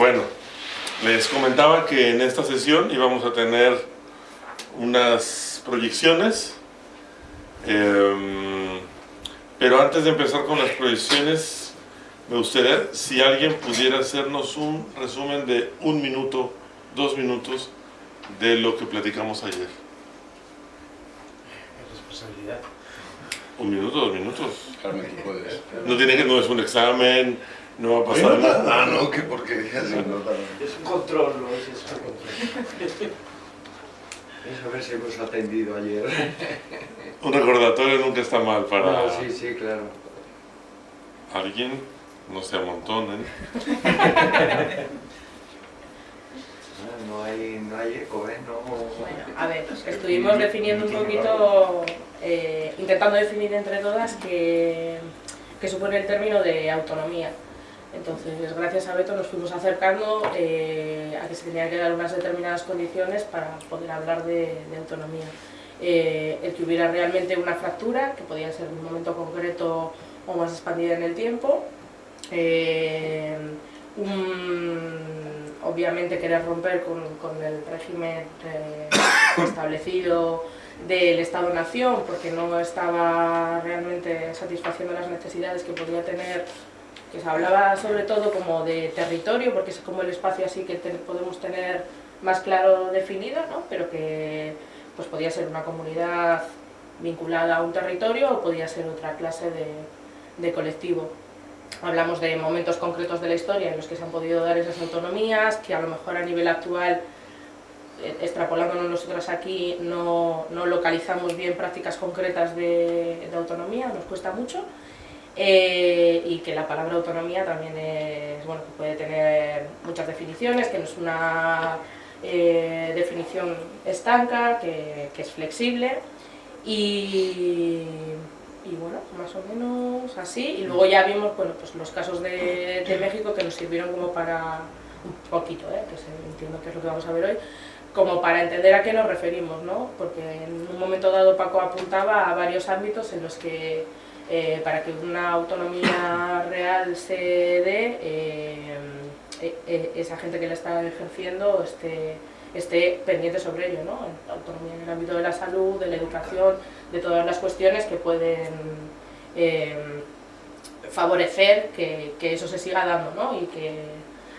Bueno, les comentaba que en esta sesión íbamos a tener unas proyecciones, em, pero antes de empezar con las proyecciones, me gustaría si alguien pudiera hacernos un resumen de un minuto, dos minutos de lo que platicamos ayer. Responsabilidad. Un minuto, dos minutos. Carmen, tú puedes. No tiene que, no es un examen, no va a pasar nada. Ah, no, que porquería. sí, no. Es un control, ¿no? Es es un control. Es a ver si hemos atendido ayer. Un recordatorio nunca está mal para No, sí, sí, claro. alguien, no se amontonen. Ah, No hay, no hay eco, ¿eh? No... Bueno, a ver, estuvimos definiendo un poquito, eh, intentando definir entre todas qué, qué supone el término de autonomía. Entonces, gracias a Beto nos fuimos acercando eh, a que se tenían que dar unas determinadas condiciones para poder hablar de, autonomía. Eh, el que hubiera realmente una fractura, que podía ser un momento concreto o más expandida en el tiempo. Eh, obviamente querer romper con, el régimen establecido del Estado-Nación porque no estaba realmente satisfaciendo las necesidades que podía tener, que se hablaba sobre todo como de territorio, porque es como el espacio así que te- podemos tener más claro definido, ¿no? pero que pues podía ser una comunidad vinculada a un territorio o podía ser otra clase de, de colectivo. Hablamos de momentos concretos de la historia en los que se han podido dar esas autonomías, que a lo mejor a nivel actual, eh, extrapolándonos nosotros aquí, no, no localizamos bien prácticas concretas de, de autonomía, nos cuesta mucho. Eh, y que la palabra autonomía también es, bueno, que puede tener muchas definiciones, que no es una eh, definición estanca, que, que es flexible y, y bueno, más o menos así. Y luego ya vimos bueno, pues los casos de, de México que nos sirvieron como para, un poquito, ¿eh? que se- entiendo que es lo que vamos a ver hoy, como para entender a qué nos referimos, ¿no? Porque en un momento dado Paco apuntaba a varios ámbitos en los que eh, para que una autonomía real se dé, eh, eh, esa gente que la está ejerciendo esté, esté pendiente sobre ello, ¿no? Autonomía en el ámbito de la salud, de la educación, de todas las cuestiones que pueden favorecer que, que eso se siga dando, ¿no? Y, que,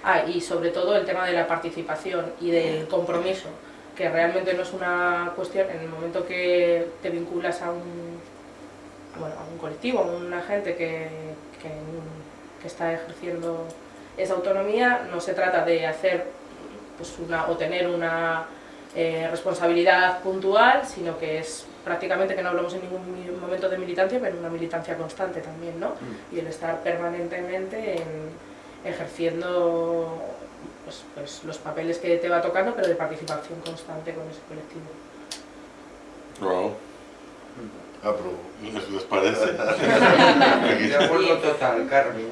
ah, y sobre todo el tema de la participación y del compromiso, que realmente no es una cuestión, en el momento que te vinculas a un, bueno, a un colectivo, a una gente que, que, que está ejerciendo esa autonomía, no se trata de hacer pues una, o tener una eh, responsabilidad puntual, sino que es prácticamente que no hablamos en ningún momento de militancia, pero una militancia constante también, ¿no? Y el estar permanentemente en- ejerciendo pues, pues, los papeles que te va tocando, pero de participación constante con ese colectivo. Wow. Apruebo. ¿Les, les parece? De acuerdo total, Carmen.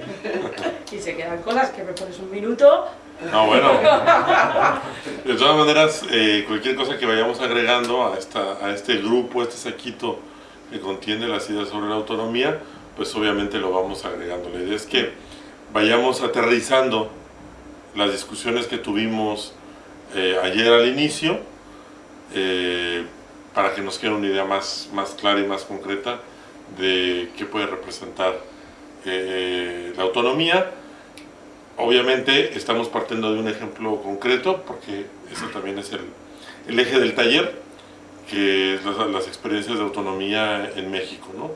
Y se quedan cosas que me pones un minuto, No, bueno. De todas maneras, eh, cualquier cosa que vayamos agregando a, esta, a este grupo, a este saquito que contiene las ideas sobre la autonomía, pues obviamente lo vamos agregando. La idea es que vayamos aterrizando las discusiones que tuvimos eh, ayer al inicio, eh, para que nos quede una idea más, más clara y más concreta de qué puede representar eh, la autonomía. Obviamente estamos partiendo de un ejemplo concreto, porque ese también es el, el eje del taller, que es las, las experiencias de autonomía en México. ¿no?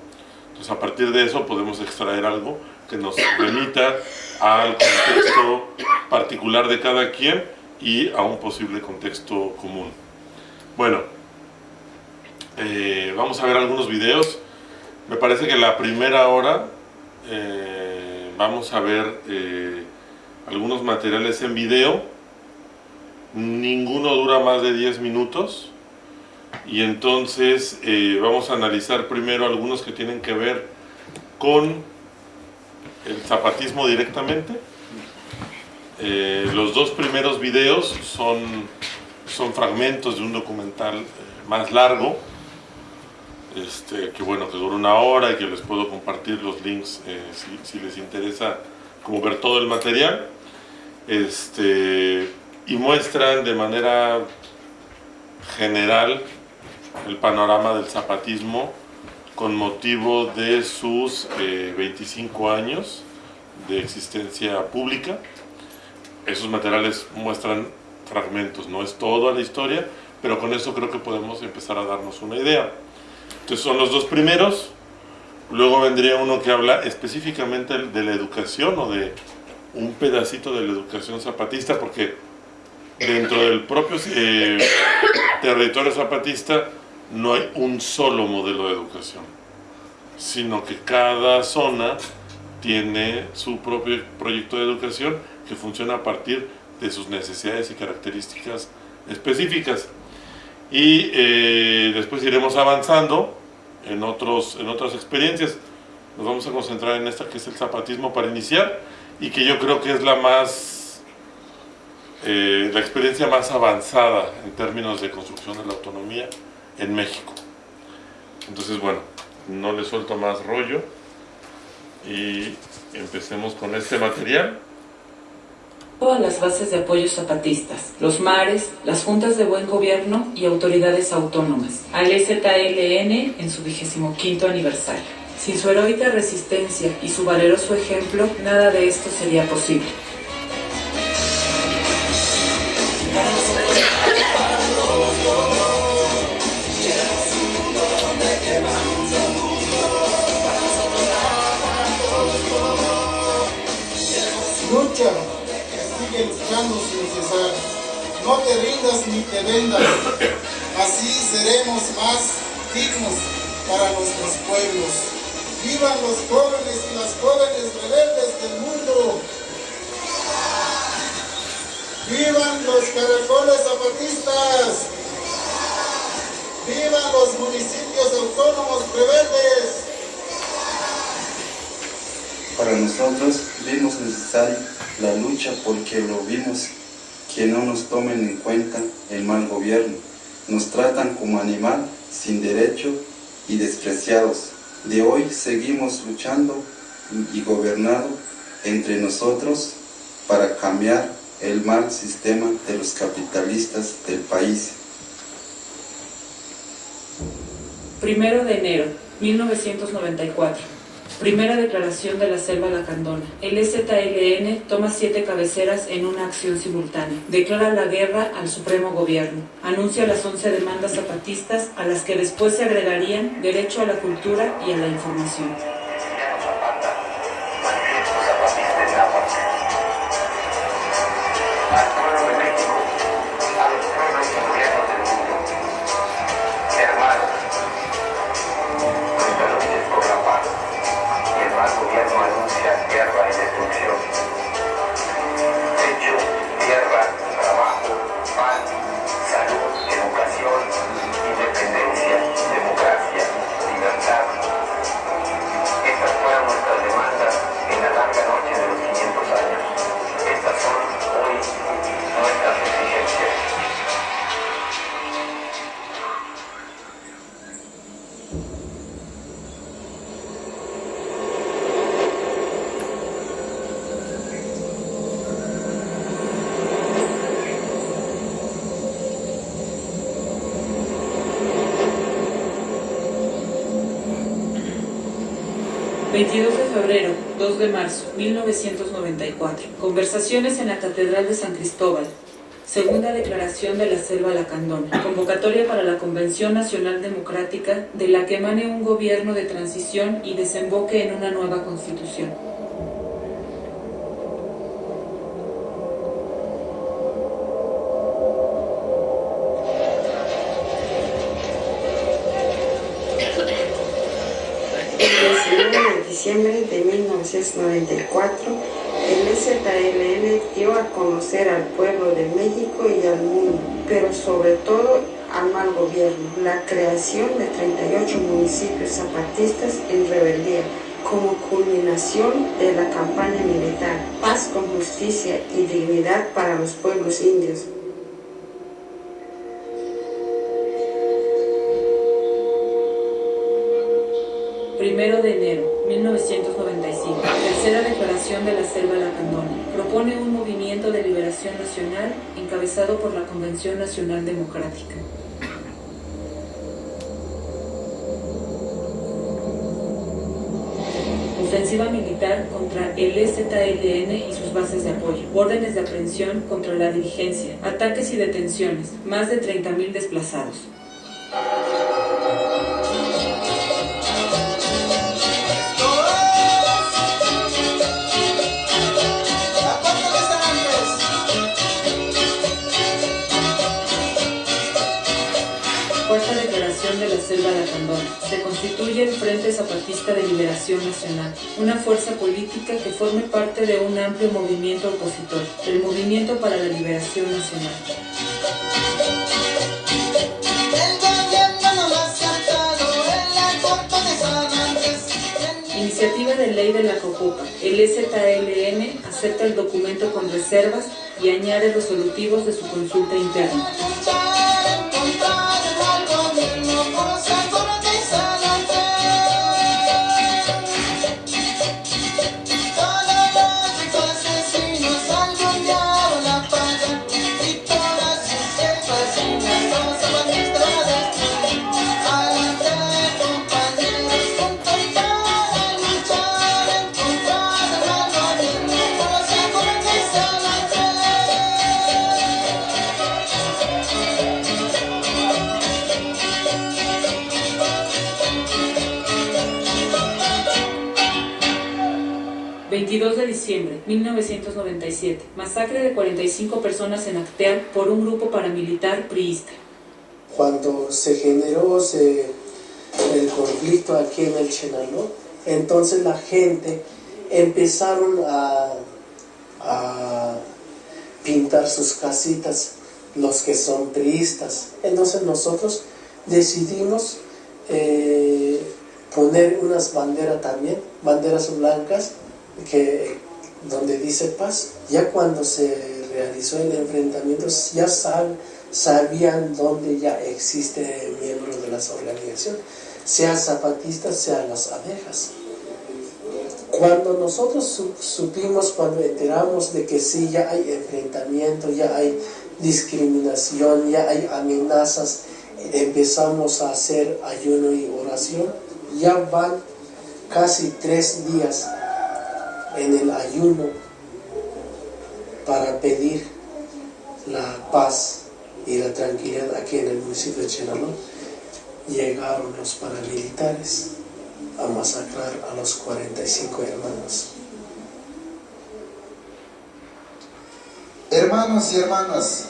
Entonces a partir de eso podemos extraer algo que nos remita al contexto particular de cada quien y a un posible contexto común. Bueno, eh, vamos a ver algunos videos. Me parece que la primera hora eh, vamos a ver eh, algunos materiales en video. Ninguno dura más de 10 minutos. Y entonces vamos a analizar primero algunos que tienen que ver con el zapatismo directamente. Los dos primeros videos son, son fragmentos de un documental más largo, este, que bueno, que dura una hora y que les puedo compartir los links eh, si, les interesa como ver todo el material. este, y muestran de manera general el panorama del zapatismo con motivo de sus 25 eh, años de existencia pública. Esos materiales muestran fragmentos, no es toda la historia, pero con eso creo que podemos empezar a darnos una idea. Entonces son los dos primeros, luego vendría uno que habla específicamente de la educación o de un pedacito de la educación zapatista, porque dentro del propio eh, territorio zapatista no hay un solo modelo de educación, sino que cada zona tiene su propio proyecto de educación que funciona a partir de sus necesidades y características específicas. Y eh, después iremos avanzando en, otros, en otras experiencias. Nos vamos a concentrar en esta que es el zapatismo para iniciar y que yo creo que es la más, eh, la experiencia más avanzada en términos de construcción de la autonomía en México. Entonces, bueno, no le suelto más rollo y empecemos con este material. Todas las bases de apoyo zapatistas, los mares, las juntas de buen gobierno y autoridades autónomas, al EZLN en su vigésimo quinto aniversario. Sin su heroica resistencia y su valeroso ejemplo, nada de esto sería posible. No te rindas ni te vendas. Así seremos más dignos para nuestros pueblos. Vivan los jóvenes y las jóvenes rebeldes del mundo. Vivan los caracoles zapatistas. Vivan los municipios autónomos rebeldes. Para nosotros vimos necesario la lucha porque lo vimos que no nos tomen en cuenta el mal gobierno. Nos tratan como animal, sin derecho y despreciados. De hoy seguimos luchando y gobernando entre nosotros para cambiar el mal sistema de los capitalistas del país. Primero de enero 1994. Primera declaración de la selva lacandona. El EZLN toma siete cabeceras en una acción simultánea. Declara la guerra al supremo gobierno. Anuncia las once demandas zapatistas a las que después se agregarían derecho a la cultura y a la información. Febrero, 2 de marzo, 1994. Conversaciones en la Catedral de San Cristóbal. Segunda declaración de la Selva Lacandona. Convocatoria para la Convención Nacional Democrática de la que emane un gobierno de transición y desemboque en una nueva constitución. 1994, el EZLN dio a conocer al pueblo de México y al mundo, pero sobre todo al mal gobierno, la creación de 38 municipios zapatistas en rebeldía como culminación de la campaña militar, paz con justicia y dignidad para los pueblos indios. Nacional Democrática. Ofensiva militar contra el EZLN y sus bases de apoyo. Órdenes de aprehensión contra la dirigencia. Ataques y detenciones. Más de 30.000 desplazados. Constituye el Frente Zapatista de Liberación Nacional, una fuerza política que forme parte de un amplio movimiento opositor, el Movimiento para la Liberación Nacional. Iniciativa de ley de la Cocopa. El EZLN acepta el documento con reservas y añade resolutivos de su consulta interna. De diciembre 1997. Masacre de 45 personas en Acteal por un grupo paramilitar priista. Cuando se generó se, el conflicto aquí en el Chenaló, entonces la gente empezaron a, a pintar sus casitas, los que son priistas. Entonces nosotros decidimos eh, poner unas banderas también, banderas blancas, que, donde dice paz, ya cuando se realizó el enfrentamiento, ya sabían dónde ya existe miembros de las organizaciones, sean zapatistas, sean las abejas. Cuando nosotros supimos, cuando enteramos de que sí, ya hay enfrentamiento, ya hay discriminación, ya hay amenazas, empezamos a hacer ayuno y oración, ya van casi tres días en el ayuno para pedir la paz y la tranquilidad aquí en el municipio de Chenaló, llegaron los paramilitares a masacrar a los 45 hermanos. Hermanos y hermanas,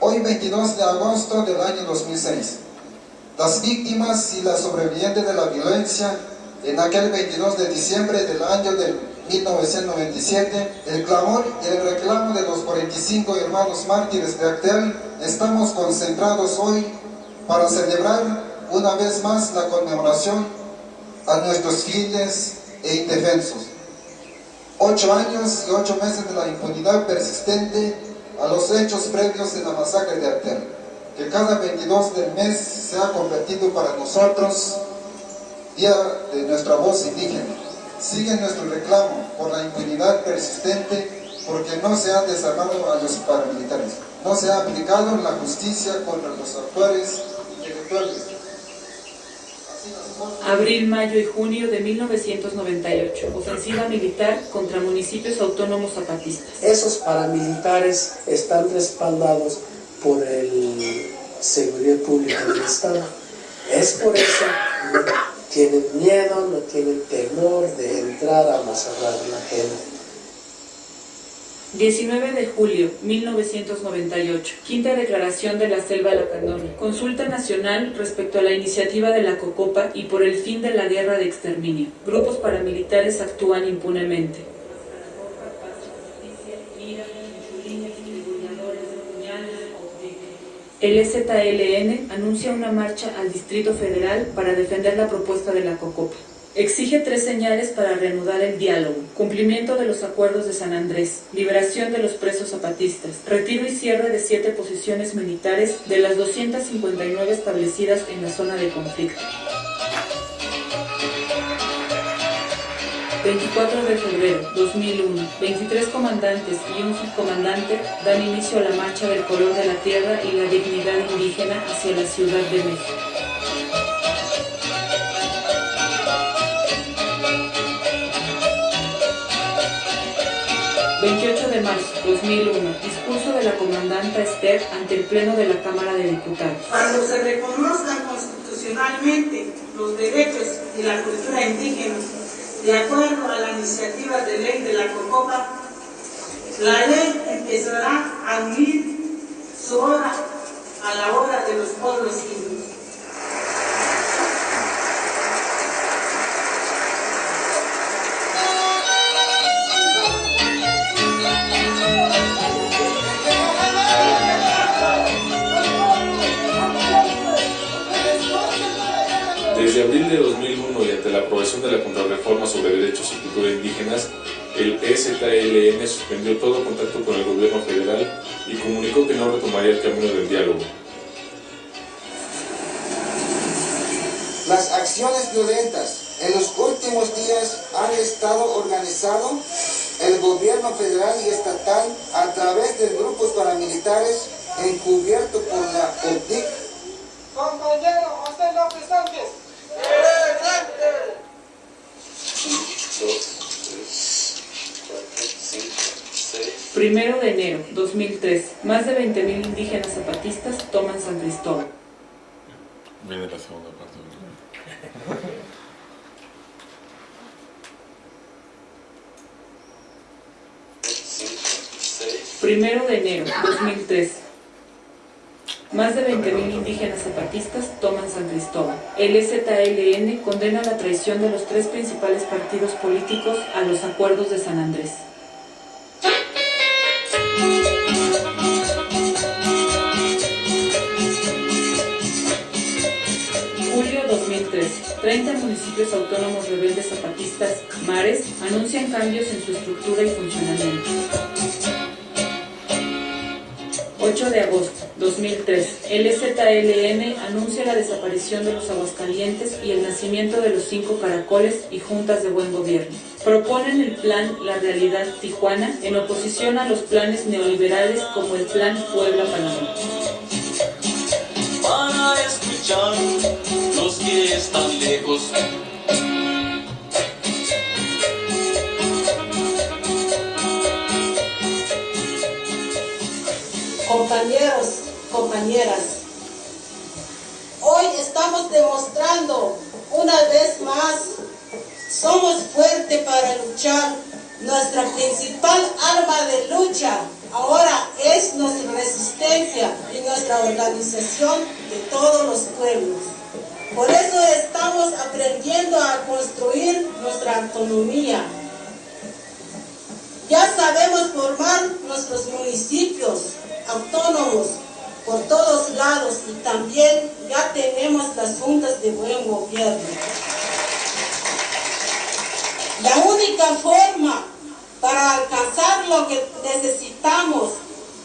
hoy 22 de agosto del año 2006, las víctimas y las sobrevivientes de la violencia en aquel 22 de diciembre del año del 1997, el clamor y el reclamo de los 45 hermanos mártires de Actel, estamos concentrados hoy para celebrar una vez más la conmemoración a nuestros fieles e indefensos. Ocho años y ocho meses de la impunidad persistente a los hechos previos de la masacre de Actel, que cada 22 del mes se ha convertido para nosotros día de nuestra voz indígena sigue nuestro reclamo por la impunidad persistente porque no se ha desarmado a los paramilitares, no se ha aplicado la justicia contra los autores intelectuales. Abril, mayo y junio de 1998. Ofensiva militar contra municipios autónomos zapatistas. Esos paramilitares están respaldados por el Seguridad Pública del Estado. Es por eso tienen miedo, no tienen temor de entrar a masacrar a la gente. 19 de julio 1998. Quinta Declaración de la Selva Lacandona. Consulta nacional respecto a la iniciativa de la Cocopa y por el fin de la guerra de exterminio. Grupos paramilitares actúan impunemente. El EZLN anuncia una marcha al Distrito Federal para defender la propuesta de la COCOPA. Exige tres señales para reanudar el diálogo. Cumplimiento de los acuerdos de San Andrés, liberación de los presos zapatistas, retiro y cierre de siete posiciones militares de las 259 establecidas en la zona de conflicto. 24 de febrero 2001, 23 comandantes y un subcomandante dan inicio a la marcha del color de la tierra y la dignidad indígena hacia la Ciudad de México. 28 de marzo 2001, discurso de la comandanta Esther ante el Pleno de la Cámara de Diputados. Cuando se reconozcan constitucionalmente los derechos y la cultura indígena, de acuerdo a la iniciativa de ley de la COCOPA, la ley empezará a unir su hora a la hora de los pueblos indígenas. Desde abril de 2001 y ante la aprobación de la Contrarreforma sobre Derechos y Cultura Indígenas, el EZLN suspendió todo contacto con el gobierno federal y comunicó que no retomaría el camino del diálogo. Las acciones violentas en los últimos días han estado organizado el gobierno federal y estatal a través de grupos paramilitares encubierto por la OPIC. Compañero José López Sánchez. Primero de enero 2003, más de 20.000 indígenas zapatistas toman San Cristóbal. Viene la segunda parte. Primero de enero 2003, más de 20.000 indígenas zapatistas toman San Cristóbal. El EZLN condena la traición de los tres principales partidos políticos a los acuerdos de San Andrés. Julio 2003. 30 municipios autónomos rebeldes zapatistas, MARES, anuncian cambios en su estructura y funcionamiento. 8 de agosto 2003. El EZLN anuncia la desaparición de los Aguascalientes y el nacimiento de los cinco caracoles y juntas de buen gobierno. Proponen el plan La Realidad Tijuana en oposición a los planes neoliberales como el plan Puebla-Panamá. Para escuchar los que están lejos. Hoy estamos demostrando una vez más, somos fuertes para luchar. Nuestra principal arma de lucha ahora es nuestra resistencia y nuestra organización de todos los pueblos. Por eso estamos aprendiendo a construir nuestra autonomía. Ya sabemos formar nuestros municipios, autónomos por todos lados y también ya tenemos las juntas de buen gobierno. La única forma para alcanzar lo que necesitamos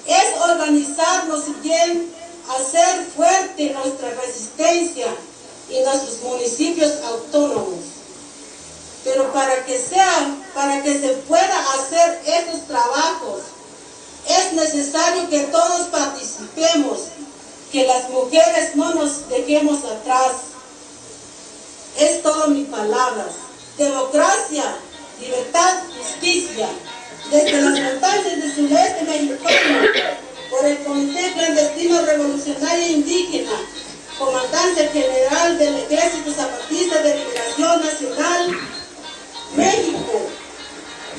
es organizarnos bien, hacer fuerte nuestra resistencia y nuestros municipios autónomos. Pero para que sea, para que se pueda hacer estos trabajos, es necesario que todos participemos, que las mujeres no nos dejemos atrás. Es todo mi palabras. Democracia, libertad, justicia. Desde las montañas del sureste mexicano, por el Comité Clandestino Revolucionario Indígena, Comandante General del Ejército Zapatista de Liberación Nacional, México,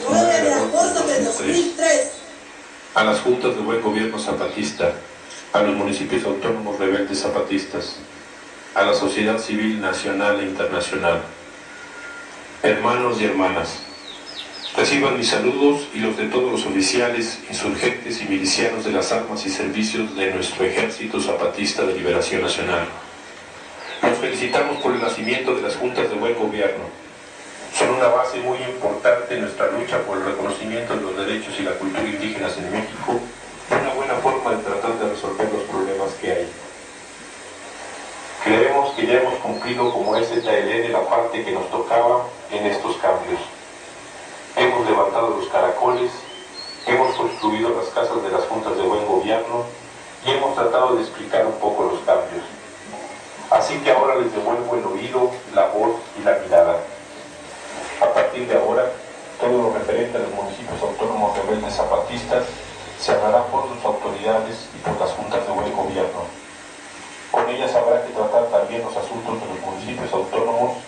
9 de agosto de 2003 a las juntas de buen gobierno zapatista, a los municipios autónomos rebeldes zapatistas, a la sociedad civil nacional e internacional. Hermanos y hermanas, reciban mis saludos y los de todos los oficiales, insurgentes y milicianos de las armas y servicios de nuestro Ejército Zapatista de Liberación Nacional. Nos felicitamos por el nacimiento de las juntas de buen gobierno, son una base muy importante en nuestra lucha por el reconocimiento de los derechos y la cultura indígenas en México, una buena forma de tratar de resolver los problemas que hay. Creemos que ya hemos cumplido como STLN la parte que nos tocaba en estos cambios. árboles, hemos construido las casas de las juntas de buen gobierno y hemos tratado de explicar un poco los cambios. Así que ahora les devuelvo el oído, la voz y la mirada. Partir de ahora, todo lo referente a los municipios autónomos rebeldes zapatistas se hablará por sus autoridades y por las juntas de buen gobierno. Con ellas habrá que tratar también los asuntos de los municipios autónomos,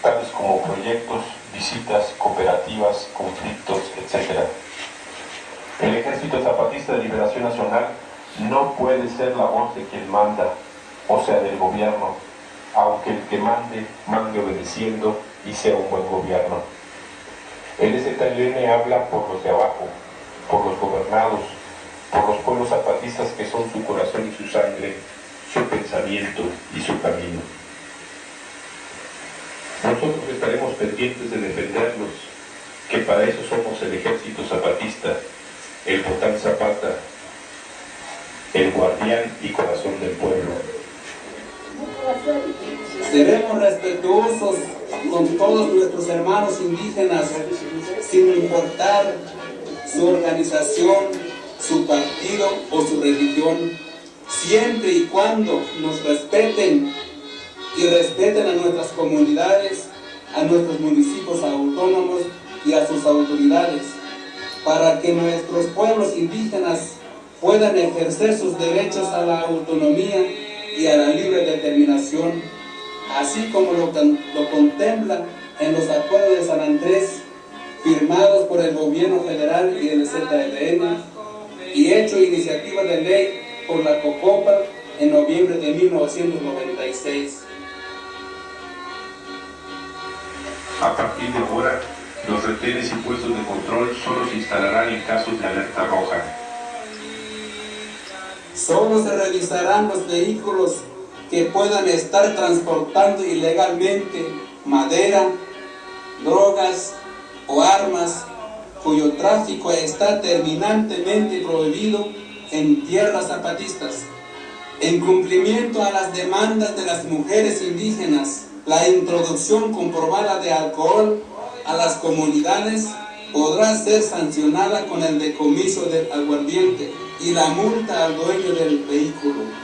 tales como proyectos, visitas, cooperativas, conflictos, etc. El Ejército Zapatista de Liberación Nacional no puede ser la voz de quien manda, o sea, del gobierno, aunque el que mande, mande obedeciendo y sea un buen gobierno. El STLN habla por los de abajo, por los gobernados, por los pueblos zapatistas que son su corazón y su sangre, su pensamiento y su camino. Nosotros estaremos pendientes de defenderlos, que para eso somos el ejército zapatista, el Botán Zapata, el guardián y corazón del pueblo. Seremos respetuosos con todos nuestros hermanos indígenas, sin importar su organización, su partido o su religión, siempre y cuando nos respeten y respeten a nuestras comunidades, a nuestros municipios autónomos y a sus autoridades, para que nuestros pueblos indígenas puedan ejercer sus derechos a la autonomía y a la libre determinación, así como lo, lo contemplan en los acuerdos de San Andrés firmados por el gobierno federal y el ZLN y hecho iniciativa de ley por la COCOPA en noviembre de 1996. A partir de ahora, los retenes y puestos de control solo se instalarán en casos de alerta roja. Solo se revisarán los vehículos que puedan estar transportando ilegalmente madera, drogas o armas cuyo tráfico está terminantemente prohibido en tierras zapatistas. En cumplimiento a las demandas de las mujeres indígenas, la introducción comprobada de alcohol a las comunidades podrá ser sancionada con el decomiso del aguardiente y la multa al dueño del vehículo.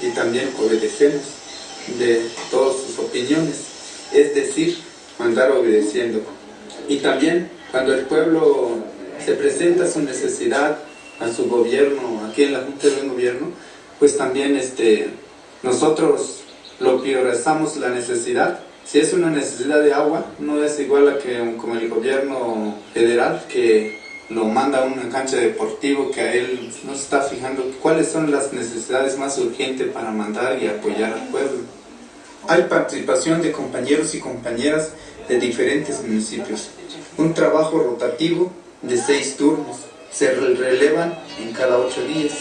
y también obedecemos de todas sus opiniones, es decir, mandar obedeciendo. Y también cuando el pueblo se presenta su necesidad a su gobierno, aquí en la Junta de Gobierno, pues también este, nosotros lo priorizamos la necesidad si es una necesidad de agua, no es igual a que como el gobierno federal que lo manda a una cancha deportivo que a él no se está fijando cuáles son las necesidades más urgentes para mandar y apoyar al pueblo. Hay participación de compañeros y compañeras de diferentes municipios. Un trabajo rotativo de seis turnos. Se relevan en cada ocho días.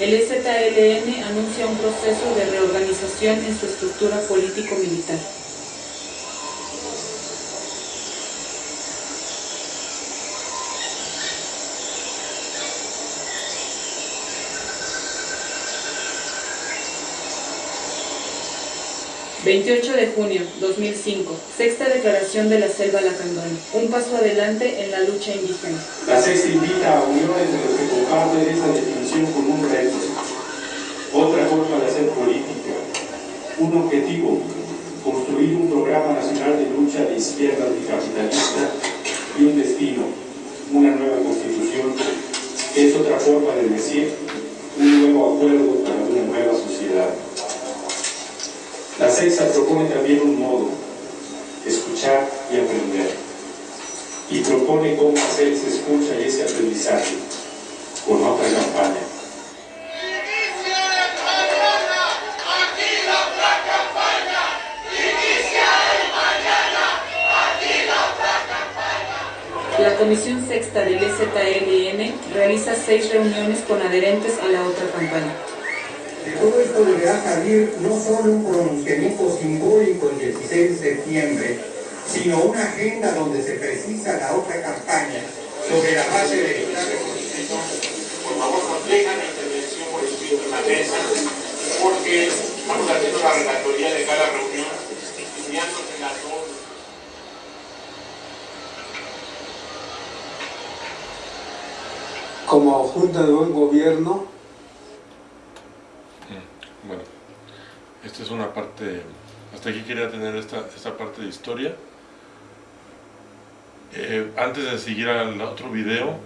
El EZLN anuncia un proceso de reorganización en su estructura político-militar. ...28 de junio 2005... ...sexta declaración de la Selva Lacandona... ...un paso adelante en la lucha indígena... La sexta invita a uniones de los que comparten esa definición con un reto, otra forma de hacer política, un objetivo, construir un programa nacional de lucha de izquierda anticapitalista y un destino, una nueva constitución, es otra forma de decir un nuevo acuerdo Sexta propone también un modo, escuchar y aprender y propone cómo hacer esa escucha y ese aprendizaje con otra campaña. La Comisión Sexta del EZLN realiza seis reuniones con adherentes a la otra campaña. De todo esto deberá salir no solo un pronunciamiento simbólico el 16 de septiembre, sino una agenda donde se precisa la otra campaña sobre la base de Por favor, complejan la intervención por escrito en la mesa, porque estamos haciendo la relatoría de cada reunión, estudiándose las dos. Como Junta de Buen Gobierno, Bueno, esta es una parte, hasta aquí quería tener esta, esta parte de historia. Eh, antes de seguir al otro video,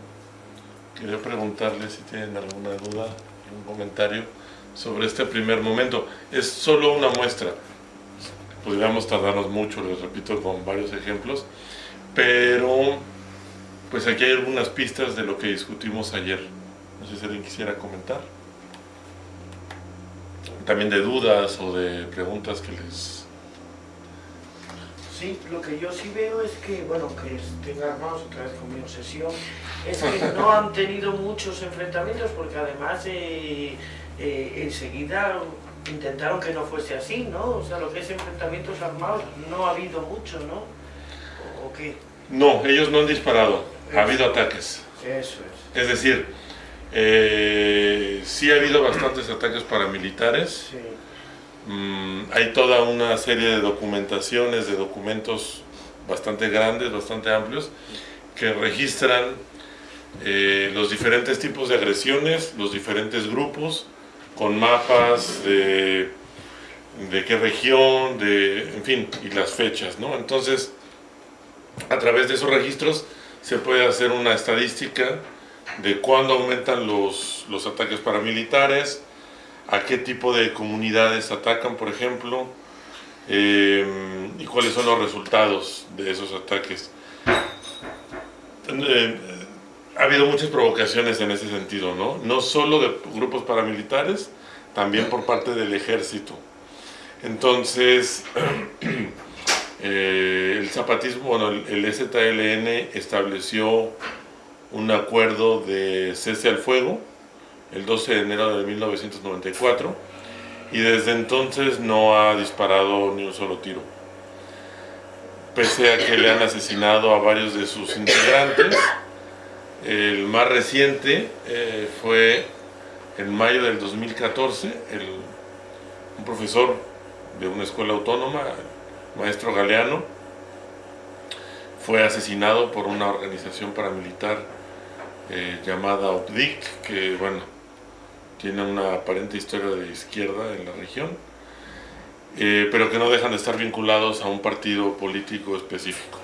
quería preguntarles si tienen alguna duda, algún comentario sobre este primer momento. Es solo una muestra, podríamos tardarnos mucho, les repito, con varios ejemplos, pero pues aquí hay algunas pistas de lo que discutimos ayer. No sé si alguien quisiera comentar también de dudas o de preguntas que les... Sí, lo que yo sí veo es que, bueno, que estén armados otra vez con mi obsesión, es que no han tenido muchos enfrentamientos porque además eh, eh, enseguida intentaron que no fuese así, ¿no? O sea, lo que es enfrentamientos armados no ha habido mucho, ¿no? ¿O, o qué? No, ellos no han disparado, ha habido ataques. Eso es. Es decir, eh, sí ha habido bastantes ataques paramilitares. Sí. Mm, hay toda una serie de documentaciones, de documentos bastante grandes, bastante amplios, que registran eh, los diferentes tipos de agresiones, los diferentes grupos, con mapas de, de qué región, de, en fin, y las fechas, ¿no? Entonces, a través de esos registros se puede hacer una estadística de cuándo aumentan los, los ataques paramilitares, a qué tipo de comunidades atacan, por ejemplo, eh, y cuáles son los resultados de esos ataques. Eh, ha habido muchas provocaciones en ese sentido, ¿no? No solo de grupos paramilitares, también por parte del ejército. Entonces, eh, el zapatismo, bueno, el, el ZLN estableció un acuerdo de cese al fuego el 12 de enero de 1994 y desde entonces no ha disparado ni un solo tiro. Pese a que le han asesinado a varios de sus integrantes, el más reciente eh, fue en mayo del 2014, el, un profesor de una escuela autónoma, maestro Galeano, fue asesinado por una organización paramilitar eh, llamada OPDIC, que bueno, tiene una aparente historia de izquierda en la región, eh, pero que no dejan de estar vinculados a un partido político específico.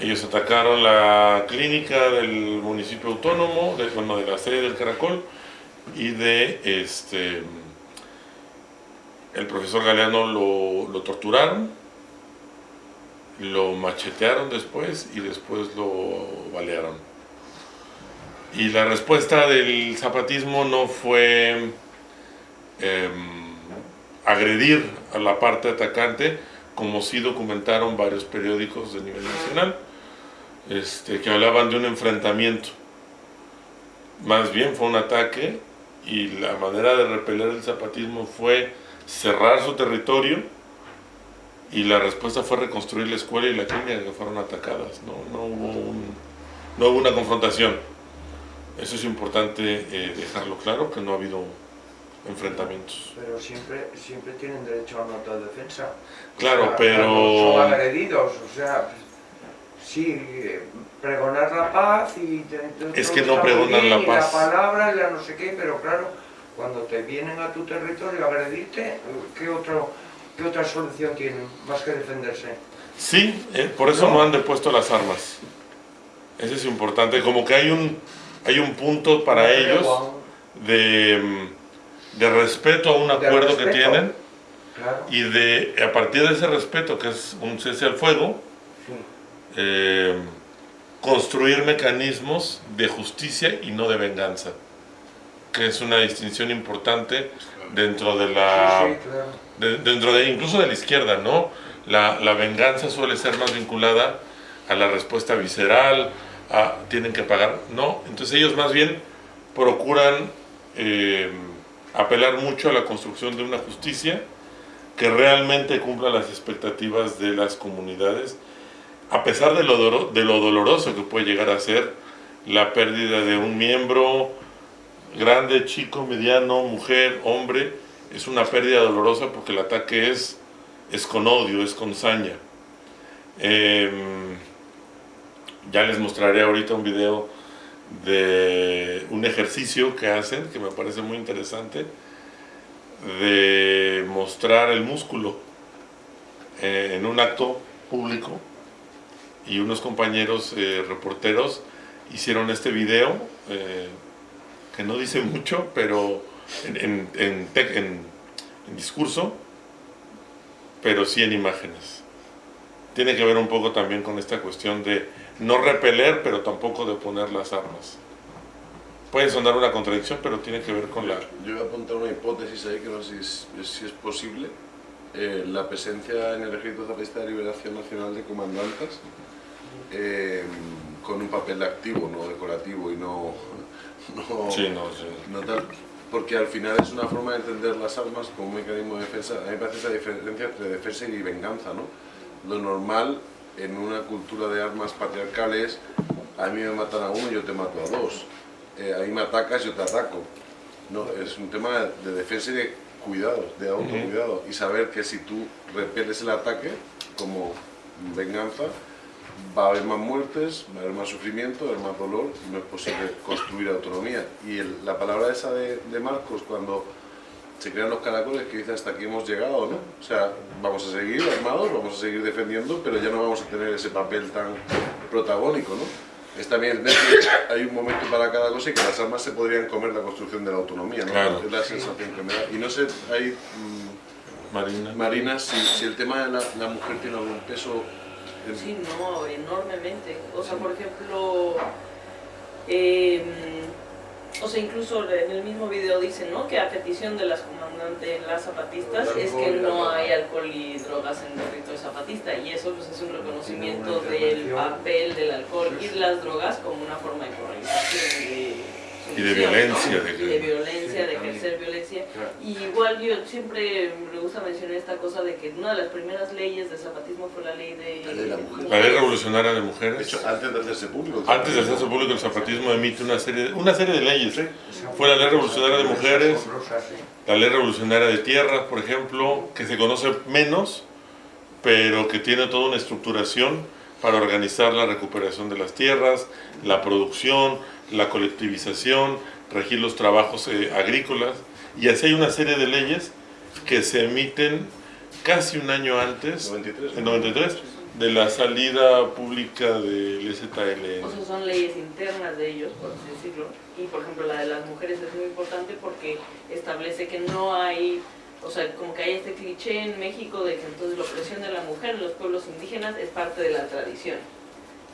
Ellos atacaron la clínica del municipio autónomo, de, bueno, de la sede del Caracol, y de este el profesor Galeano lo, lo torturaron, lo machetearon después y después lo balearon. Y la respuesta del zapatismo no fue eh, agredir a la parte atacante, como sí documentaron varios periódicos de nivel nacional, este, que hablaban de un enfrentamiento. más bien fue un ataque y la manera de repeler el zapatismo fue cerrar su territorio y la respuesta fue reconstruir la escuela y la clínica que fueron atacadas. No, no hubo una confrontación. Eso es importante eh, dejarlo claro, que no ha habido enfrentamientos. Pero siempre, siempre tienen derecho a una autodefensa. Claro, O sea, pero- Son agredidos, o sea, sí, pregonar la paz y... Es que no pregonan la paz. la palabra y la no sé qué, pero claro, cuando te vienen a tu territorio a agredirte, ¿qué, otro, qué otra solución tienen más que defenderse? Sí, eh, por eso no. han depuesto las armas. Eso es importante. Como que hay un, hay un punto para ellos de, de respeto a un acuerdo que tienen Claro. y de a partir de ese respeto, que es un cese al fuego, eh, construir mecanismos de justicia y no de venganza, que es una distinción importante dentro de la Sí, sí, claro. de- dentro de incluso de la izquierda, ¿no? La, la venganza suele ser más vinculada a la respuesta visceral, tienen que pagar, no, entonces ellos más bien procuran eh, apelar mucho a la construcción de una justicia que realmente cumpla las expectativas de las comunidades, a pesar de lo, de lo doloroso que puede llegar a ser la pérdida de un miembro, grande, chico, mediano, mujer, hombre, es una pérdida dolorosa porque el ataque es, es con odio, es con saña. Em, ya les mostraré ahorita un video de un ejercicio que hacen, que me parece muy interesante, de mostrar el músculo eh, en un acto público y unos compañeros eh, reporteros hicieron este video eh, que no dice mucho, pero en, en- en discurso, pero sí en imágenes. Tiene que ver un poco también con esta cuestión de no repeler, pero tampoco de poner las armas. Puede sonar una contradicción, pero tiene que ver con la... Yo voy a apuntar una hipótesis ahí que no sé si es, si es posible. Eh, la presencia en el Ejército Zapatista de Liberación Nacional de comandantes eh, con un papel activo, no decorativo y no, no, Sí, no, sí. no tal. Porque al final es una forma de entender las armas como un mecanismo de defensa. A mí me parece esa diferencia entre defensa y venganza, ¿no? Lo normal en una cultura de armas patriarcales, a mí me matan a uno yo te mato a dos. Eh, a mí me atacas, yo te ataco. No, es un tema de defensa y de cuidado, de autocuidado. Y saber que si tú repeles el ataque como venganza, va a haber más muertes, va a haber más sufrimiento, va a haber más dolor, y no es posible construir autonomía. Y el- la palabra esa de, de Marcos, cuando se crean los caracoles, que dice hasta aquí hemos llegado, ¿no? O sea, vamos a seguir armados, vamos a seguir defendiendo, pero ya no vamos a tener ese papel tan protagónico, ¿no? Es también hay un momento para cada cosa y que las armas se podrían comer la construcción de la autonomía, ¿no? Claro. Es la sensación que me da. Y no sé, hay... mm, Marina. Marina, si, si el tema de la, la mujer tiene algún peso... en- Sí, no, enormemente. O sea, por ejemplo, em, o sea, incluso en el mismo video dicen, ¿no? Que a petición de las comandantes, las zapatistas, es que no hay alcohol y drogas en el territorio zapatista. Y eso pues es un reconocimiento del papel del alcohol y de las drogas como una forma de y de... Y de violencia, ¿no? de que- Y de violencia, Sí, de ejercer violencia. Claro. Y igual yo siempre me gusta mencionar esta cosa de que una de las primeras leyes del zapatismo fue la ley de... La ley de la mujer. La ley revolucionaria de mujeres. De hecho, antes de hacerse público. Antes de hacerse público, el zapatismo emite una serie, una serie de leyes. Fue la ley revolucionaria de mujeres, la ley revolucionaria de tierras, por ejemplo, que se conoce menos, pero que tiene toda una estructuración para organizar la recuperación de las tierras, la producción, la colectivización, regir los trabajos eh, agrícolas. Y así hay una serie de leyes que se emiten casi un año antes, en 93, de la salida pública del ZLN. O sea, son leyes internas de ellos, por así decirlo. Y por ejemplo, la de las mujeres es muy importante porque establece que no hay, o sea, como que hay este cliché en México de que entonces la opresión de la mujer en los pueblos indígenas es parte de la tradición.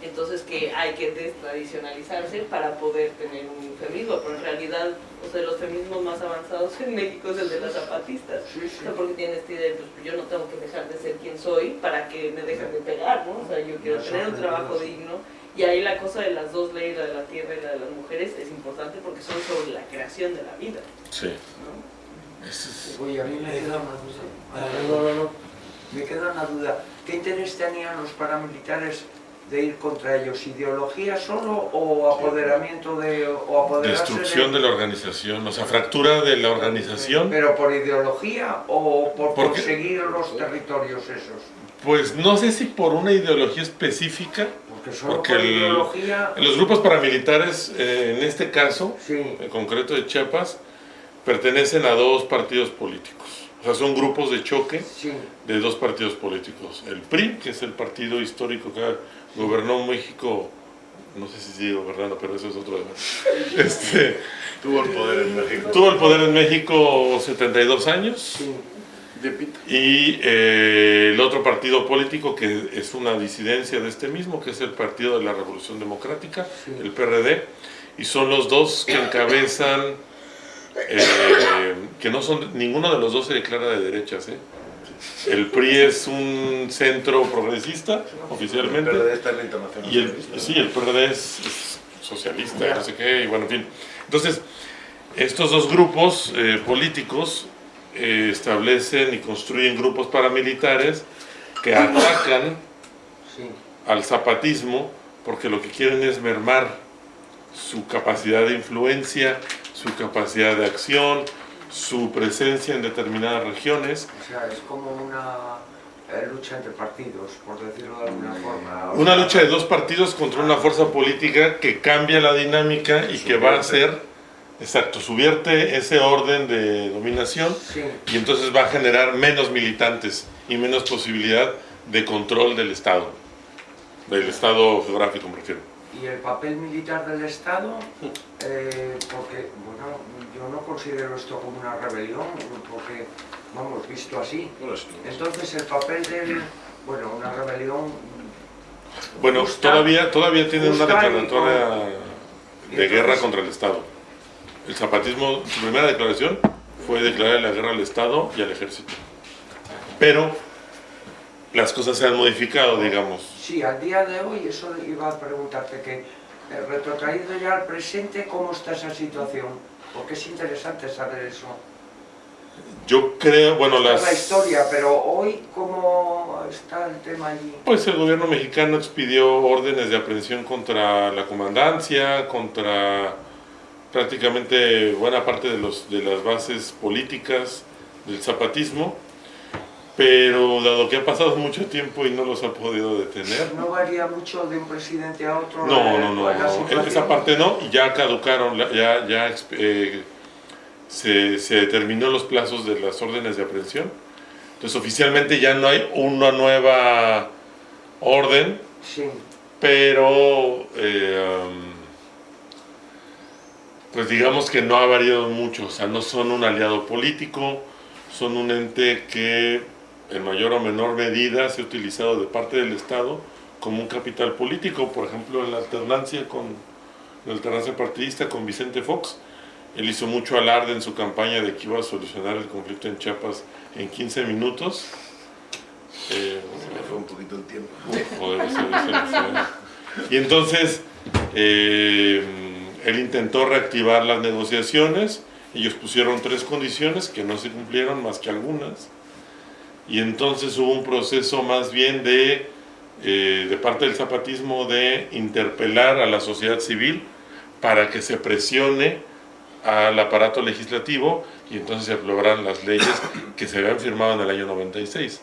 Entonces que hay que destradicionalizarse para poder tener un feminismo, pero en realidad, o sea, los feminismos más avanzados en México es el de las zapatistas. O sea, porque tienen esta idea de, pues yo no tengo que dejar de ser quien soy para que me dejen de pegar, ¿no? O sea, yo quiero tener un trabajo digno Y ahí la cosa de las dos leyes, la de la tierra y la de las mujeres, es importante porque son sobre la creación de la vida. Sí. Oye, a mí me queda una duda. Me queda una duda. ¿Qué interés tenían los paramilitares de ir contra ellos? ¿Ideología solo o apoderamiento de... o apoderarse Destrucción de la organización, o sea, fractura de la organización. ¿Pero por ideología o por Porque- conseguir los territorios esos? Pues no sé si por una ideología específica, solo porque por el- ideología- los grupos paramilitares, eh, en este caso, en concreto de Chiapas, pertenecen a dos partidos políticos. O sea, son grupos de choque de dos partidos políticos. El PRI, que es el partido histórico que gobernó México, no sé si sigue gobernando, pero eso es otro tema. Este, Tuvo el poder en México. Tuvo el poder en México 72 años. Y eh, el otro partido político que es una disidencia de este mismo, que es el Partido de la Revolución Democrática, el PRD, y son los dos que encabezan, eh, que no son, ninguno de los dos se declara de derechas, ¿eh? El PRI es un centro progresista, oficialmente. El PRD está en la Internacional Y el, sí, el PRD es, es socialista, no sé qué, y bueno, en fin. Entonces, estos dos grupos eh, políticos eh, establecen y construyen grupos paramilitares que atacan al zapatismo porque lo que quieren es mermar su capacidad de influencia, su capacidad de acción, su presencia en determinadas regiones. O sea, es como una eh, lucha entre partidos, por decirlo de alguna forma. Una lucha de dos partidos contra una fuerza política que cambia la dinámica y que va a hacer, exacto, subvierte ese orden de dominación y entonces va a generar menos militantes y menos posibilidad de control del Estado, del Estado geográfico me refiero. Y el papel militar del Estado, eh, porque, bueno, yo no considero esto como una rebelión, porque, vamos, visto así. Entonces el papel del, bueno, una rebelión Bueno, Justa- todavía, todavía tienen una declaratoria y de guerra entonces- contra el Estado. El zapatismo, su primera declaración fue declarar la guerra al Estado y al ejército. Pero las cosas se han modificado, digamos. Sí, al día de hoy, eso iba a preguntarte que, eh, retrotraído ya al presente, ¿cómo está esa situación? Porque es interesante saber eso. Yo creo, bueno, las... la historia, pero hoy, ¿cómo está el tema allí? Pues el gobierno mexicano expidió órdenes de aprehensión contra la comandancia, contra prácticamente buena parte de, los, de las bases políticas del zapatismo, pero dado que ha pasado mucho tiempo y no los ha podido detener, ¿No varía mucho de un presidente a otro? no, la- no, no, situación? esa parte no, y ya caducaron, ya, ya eh, se, se determinó los plazos de las órdenes de aprehensión, entonces oficialmente ya no hay una nueva orden, Sí. pero eh, pues digamos que no ha variado mucho, o sea, no son un aliado político, son un ente que en mayor o menor medida se ha utilizado de parte del Estado como un capital político, por ejemplo en la alternancia con la alternancia partidista con Vicente Fox, él hizo mucho alarde en su campaña de que iba a solucionar el conflicto en Chiapas en 15 minutos. Eh, Se me fue un poquito el tiempo. Joder. Y entonces eh, él intentó reactivar las negociaciones, ellos pusieron tres condiciones que no se cumplieron más que algunas, y entonces hubo un proceso más bien de, eh, de parte del zapatismo de interpelar a la sociedad civil para que se presione al aparato legislativo y entonces se aprobaran las leyes que se habían firmado en el año 96.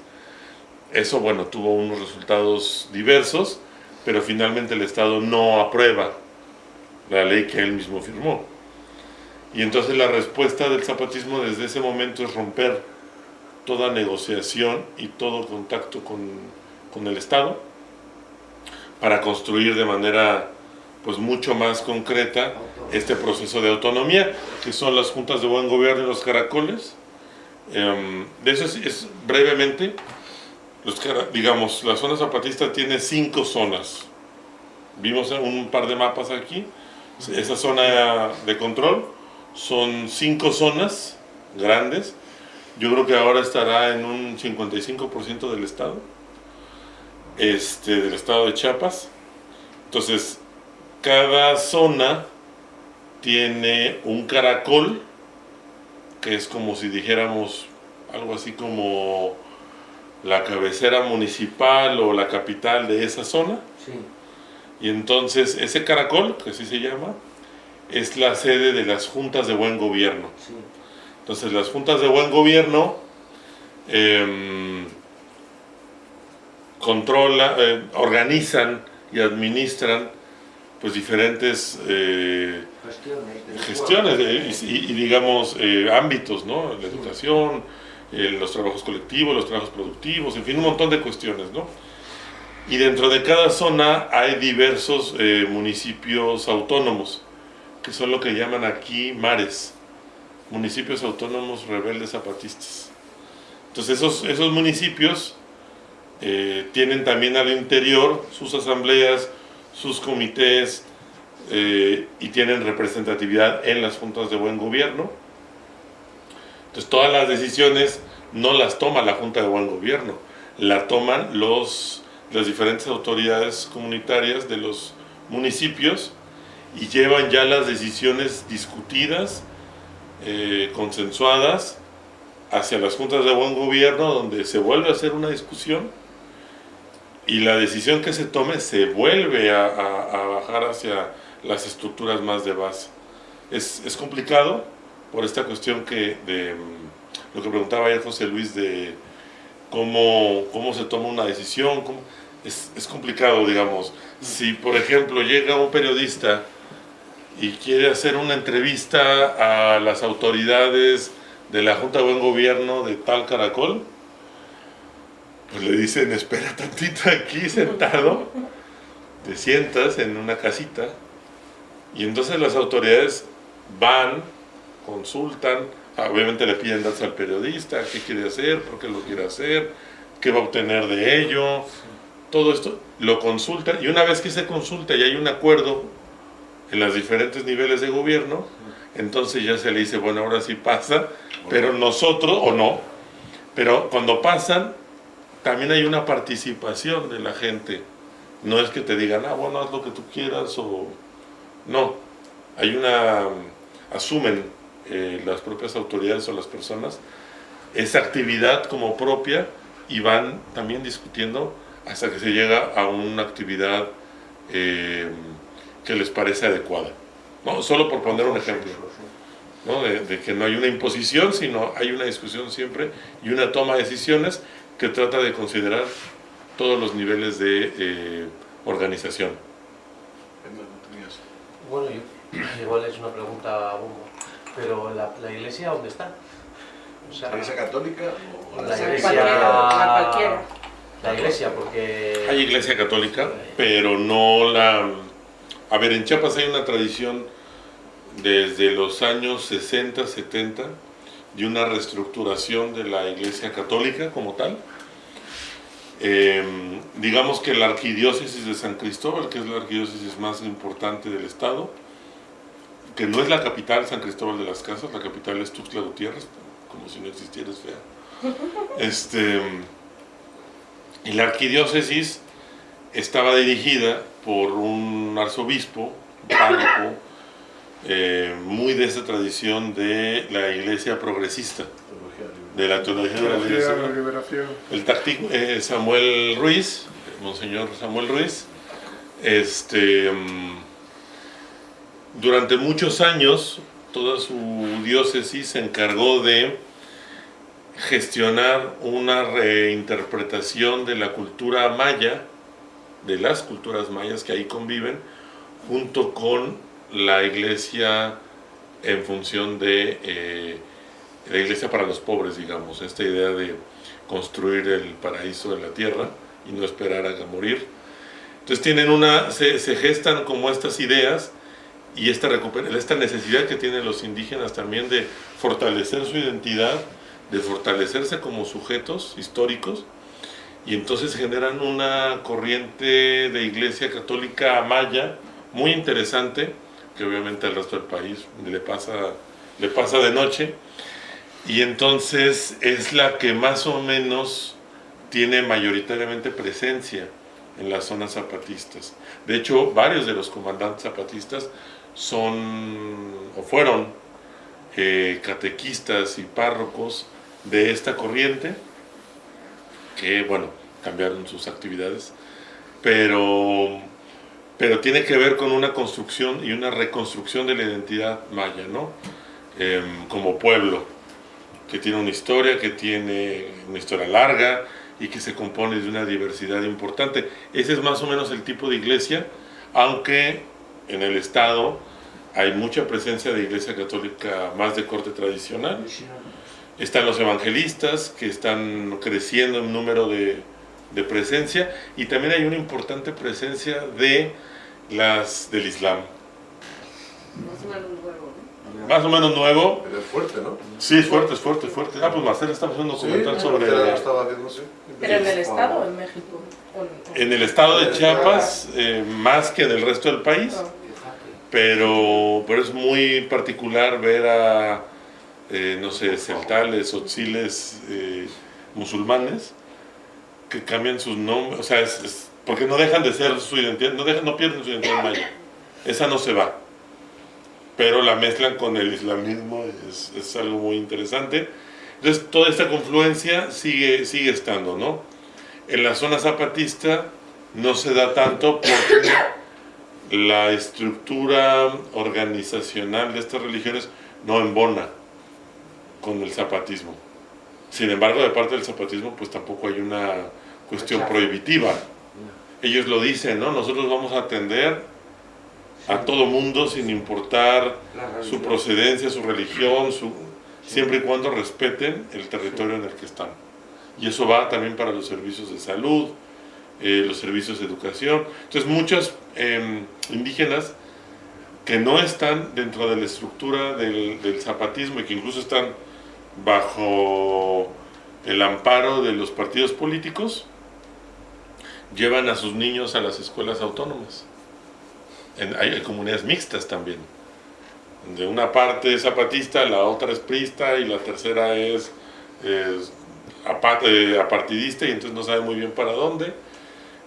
Eso, bueno, tuvo unos resultados diversos, pero finalmente el Estado no aprueba la ley que él mismo firmó. Y entonces la respuesta del zapatismo desde ese momento es romper toda negociación y todo contacto con, con el Estado para construir de manera pues mucho más concreta este proceso de autonomía, que son las juntas de buen gobierno y los caracoles. De eso es, es brevemente, los digamos, la zona zapatista tiene cinco zonas. Vimos un par de mapas aquí. Esa zona de control son cinco zonas grandes. Yo creo que ahora estará en un 55% del estado, este, del estado de Chiapas. Entonces, cada zona tiene un caracol, que es como si dijéramos algo así como la cabecera municipal o la capital de esa zona. Sí. Y entonces ese caracol, que así se llama, es la sede de las juntas de buen gobierno. Sí. Entonces las juntas de buen gobierno em, controla, eh, organizan y administran pues diferentes eh, Gestiones. eh, y, y- digamos eh, ámbitos, ¿no? La educación, los trabajos colectivos, los trabajos productivos, en fin, un montón de cuestiones, ¿no? Y dentro de cada zona hay diversos municipios autónomos, que son lo que llaman aquí mares, municipios autónomos rebeldes zapatistas. Entonces esos, esos municipios eh, tienen también al interior sus asambleas, sus comités eh, y tienen representatividad en las juntas de buen gobierno. Entonces todas las decisiones no las toma la Junta de Buen Gobierno, la toman los, las diferentes autoridades comunitarias de los municipios y llevan ya las decisiones discutidas, eh, consensuadas, hacia las juntas de buen gobierno donde se vuelve a hacer una discusión y la decisión que se tome se vuelve a, bajar hacia las estructuras más de base. Es, es complicado por esta cuestión que de mm, lo que preguntaba ayer José Luis de cómo, cómo se toma una decisión, es, es complicado, digamos. Si, por ejemplo, llega un periodista y quiere hacer una entrevista a las autoridades de la Junta de Buen Gobierno de tal caracol, pues le dicen, espera tantito aquí sentado, te sientas en una casita, y entonces las autoridades van, consultan, obviamente le piden datos al periodista, qué quiere hacer, por qué lo quiere hacer, qué va a obtener de ello, todo esto lo consultan, y una vez que se consulta y hay un acuerdo en los diferentes niveles de gobierno, entonces ya se le dice, bueno, ahora sí pasa, pero nosotros, o no, pero cuando pasan, también hay una participación de la gente. No es que te digan, ah, bueno, haz lo que tú quieras, o no. Hay una, asumen eh, las propias autoridades o las personas esa actividad como propia y van también discutiendo hasta que se llega a una actividad eh, que les parece adecuada. ¿no? Solo por poner un ejemplo. ¿no? De, de que no hay una imposición, sino hay una discusión siempre y una toma de decisiones que trata de considerar todos los niveles de eh, organización. Bueno, yo, igual es una pregunta bomba, pero ¿la, la iglesia dónde está? O sea, ¿La iglesia católica o la la iglesia... La cualquiera. La iglesia, porque... Hay iglesia católica, pero no la... A ver, en Chiapas hay una tradición desde los años 60, 70 de una reestructuración de la iglesia católica como tal. Eh, digamos que la arquidiócesis de San Cristóbal, que es la arquidiócesis más importante del estado, que no es la capital San Cristóbal de las Casas, la capital es Tuxtla Gutiérrez, como si no existiera, es fea. Este, y la arquidiócesis estaba dirigida por un arzobispo, párroco, eh, muy de esa tradición de la iglesia progresista, de la teología de la liberación. El táctico eh, Samuel Ruiz, Monseñor Samuel Ruiz, este, mm, durante muchos años toda su diócesis se encargó de gestionar una reinterpretación de la cultura maya, de las culturas mayas que ahí conviven, junto con la iglesia en función de eh, la iglesia para los pobres, digamos, esta idea de construir el paraíso en la tierra y no esperar a morir. Entonces tienen una, se, gestan como estas ideas y esta, esta necesidad que tienen los indígenas también de fortalecer su identidad, de fortalecerse como sujetos históricos y entonces generan una corriente de iglesia católica maya muy interesante que obviamente al resto del país le pasa, le pasa de noche y entonces es la que más o menos tiene mayoritariamente presencia en las zonas zapatistas. De hecho, varios de los comandantes zapatistas son o fueron eh, catequistas y párrocos de esta corriente, que bueno, cambiaron sus actividades, pero, pero tiene que ver con una construcción y una reconstrucción de la identidad maya, ¿no? Em, como pueblo, que tiene una historia, que tiene una historia larga y que se compone de una diversidad importante. Ese es más o menos el tipo de iglesia, aunque en el Estado hay mucha presencia de iglesia católica más de corte tradicional. Están los evangelistas que están creciendo en número de, de presencia y también hay una importante presencia de las del Islam. Más o menos nuevo, ¿no? Más o menos nuevo. Pero es fuerte, ¿no? Sí, es fuerte, es fuerte, es fuerte. Ah, pues Marcela está haciendo un documental Sí, sobre... Lo estaba haciendo, sí. ¿Pero en el Estado o en México? ¿O en- En el estado de Chiapas, eh, más que en el resto del país, pero, pero es muy particular ver a, eh, no sé, celtales o tziles eh, musulmanes que cambian sus nombres, o sea, es- porque no dejan de ser su identidad, no, dejan, no pierden su identidad maya, esa no se va, pero la mezclan con el islamismo, es, es algo muy interesante. Entonces, toda esta confluencia sigue, sigue estando, ¿no? En la zona zapatista no se da tanto porque la estructura organizacional de estas religiones no embona con el zapatismo. Sin embargo, de parte del zapatismo, pues tampoco hay una cuestión prohibitiva. Ellos lo dicen, ¿no? Nosotros vamos a atender a todo mundo sin importar su procedencia, su religión, su, siempre y cuando respeten el territorio en el que están. Y eso va también para los servicios de salud, eh, los servicios de educación. Entonces muchos eh, indígenas que no están dentro de la estructura del, del zapatismo y que incluso están bajo el amparo de los partidos políticos, llevan a sus niños a las escuelas autónomas. Hay, comunidades mixtas también. De una parte es zapatista, la otra es prista y la tercera es, es eh, apartidista y entonces no sabe muy bien para dónde.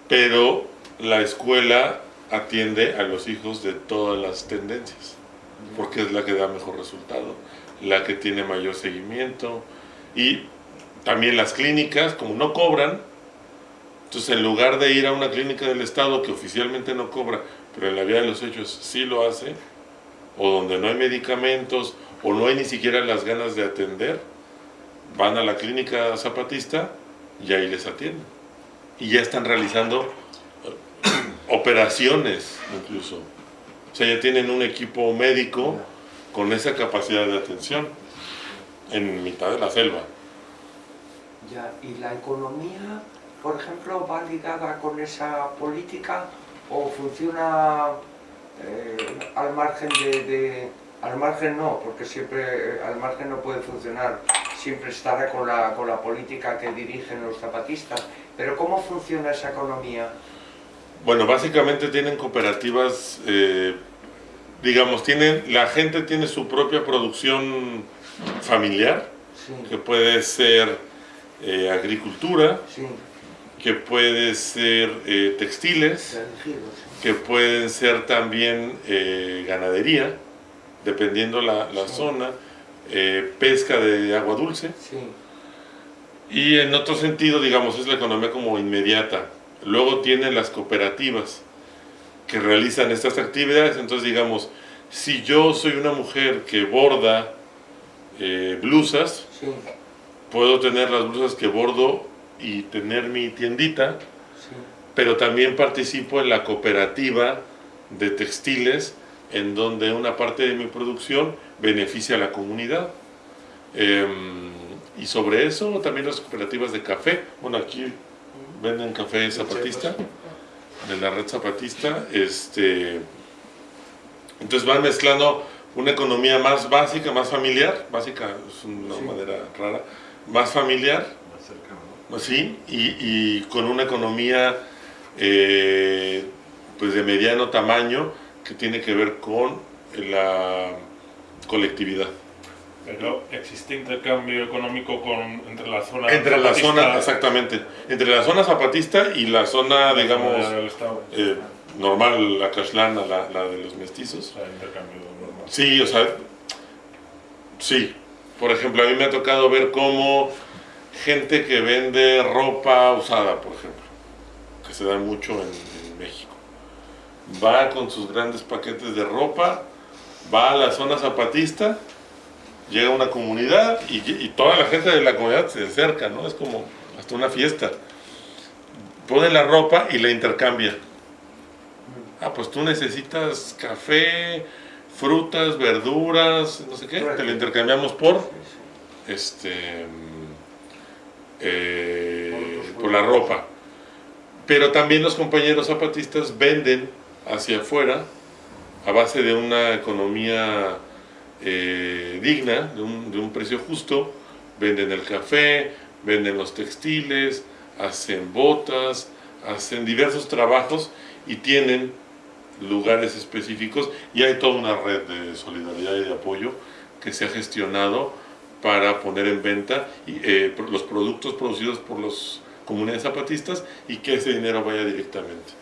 Pero la escuela atiende a los hijos de todas las tendencias, porque es la que da mejor resultado, la que tiene mayor seguimiento. Y también las clínicas, como no cobran, entonces en lugar de ir a una clínica del Estado que oficialmente no cobra, pero en la vía de los hechos sí lo hace, o donde no hay medicamentos, o no hay ni siquiera las ganas de atender, van a la clínica zapatista y ahí les atienden. Y ya están realizando eh, operaciones incluso. O sea, ya tienen un equipo médico con esa capacidad de atención en mitad de la selva. Ya, ¿y la economía, por ejemplo, va ligada con esa política o funciona eh, al margen de, de- Al margen no, porque siempre eh, al margen no puede funcionar, siempre estará con la, con la política que dirigen los zapatistas. Pero ¿cómo funciona esa economía? Bueno, básicamente tienen cooperativas, eh, digamos, tienen, la gente tiene su propia producción familiar, Sí. que puede ser eh, agricultura, Sí, que puede ser eh, textiles, que pueden ser también eh, ganadería, dependiendo la, la zona, pesca de agua dulce, y en otro sentido, digamos, es la economía como inmediata. Luego tienen las cooperativas que realizan estas actividades, entonces digamos, si yo soy una mujer que borda eh, blusas, sí, puedo tener las blusas que bordo y tener mi tiendita, sí. pero también participo en la cooperativa de textiles en donde una parte de mi producción beneficia a la comunidad. Em, y sobre eso también las cooperativas de café. Bueno, aquí venden café zapatista, de la red zapatista. Este, entonces van mezclando una economía más básica, más familiar, básica es una Sí. manera rara, más familiar, Sí, y, y con una economía eh, pues de mediano tamaño que tiene que ver con la colectividad. Pero existe intercambio económico con, entre la zona Entre la zapatista zona, exactamente, entre la zona zapatista y la zona, digamos, del eh, normal, la cashlana, la, la de los mestizos. O sea, intercambio normal. Sí, o sea, sí. Por ejemplo, a mí me ha tocado ver cómo gente que vende ropa usada, por ejemplo, que se da mucho en, en México, va con sus grandes paquetes de ropa, va a la zona zapatista, llega a una comunidad y, y toda la gente de la comunidad se acerca, ¿no? Es como hasta una fiesta. Pone la ropa y la intercambia. Ah, pues tú necesitas café, frutas, verduras, no sé qué, te lo intercambiamos por este eh, por la ropa. Pero también los compañeros zapatistas venden hacia afuera a base de una economía eh, digna, de un, de un precio justo, venden el café, venden los textiles, hacen botas, hacen diversos trabajos y tienen lugares específicos. Y hay toda una red de solidaridad y de apoyo que se ha gestionado para poner en venta eh, los productos producidos por las comunidades zapatistas y que ese dinero vaya directamente.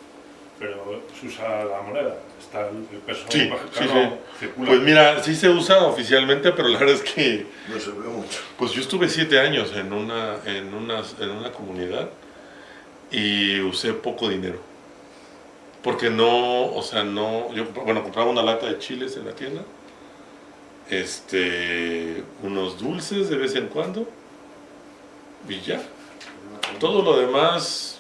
Pero se usa la moneda, está el el peso Sí, sí, sí. circula. Pues mira, sí se usa oficialmente, pero la verdad es que... No se ve mucho. Pues yo estuve siete años en una, en una, en una comunidad y usé poco dinero. Porque no, o sea, no... Yo, bueno, compraba una lata de chiles en la tienda, este, unos dulces de vez en cuando y ya. Todo lo demás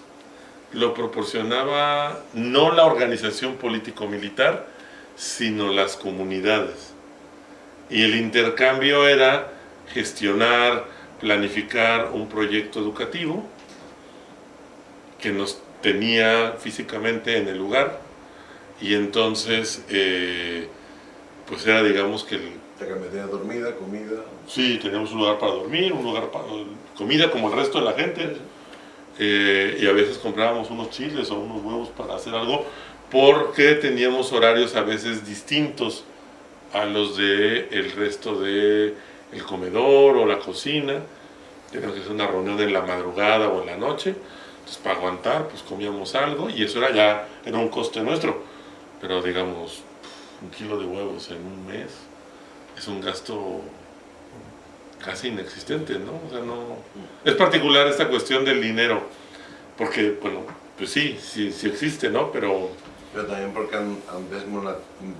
lo proporcionaba no la organización político-militar, sino las comunidades. Y el intercambio era gestionar, planificar un proyecto educativo que nos tenía físicamente en el lugar y entonces eh, pues era digamos que el, metías dormida, comida. Sí, teníamos un lugar para dormir, un lugar para comida como el resto de la gente. Eh, y a veces comprábamos unos chiles o unos huevos para hacer algo porque teníamos horarios a veces distintos a los de el resto de el comedor o la cocina. Teníamos que hacer una reunión en la madrugada o en la noche. Entonces para aguantar pues comíamos algo y eso era ya era un coste nuestro. Pero digamos un kilo de huevos en un mes es un gasto casi inexistente, ¿no? O sea, no... Es particular esta cuestión del dinero, porque, bueno, pues sí, sí, sí existe, ¿no? Pero... Pero también porque han, han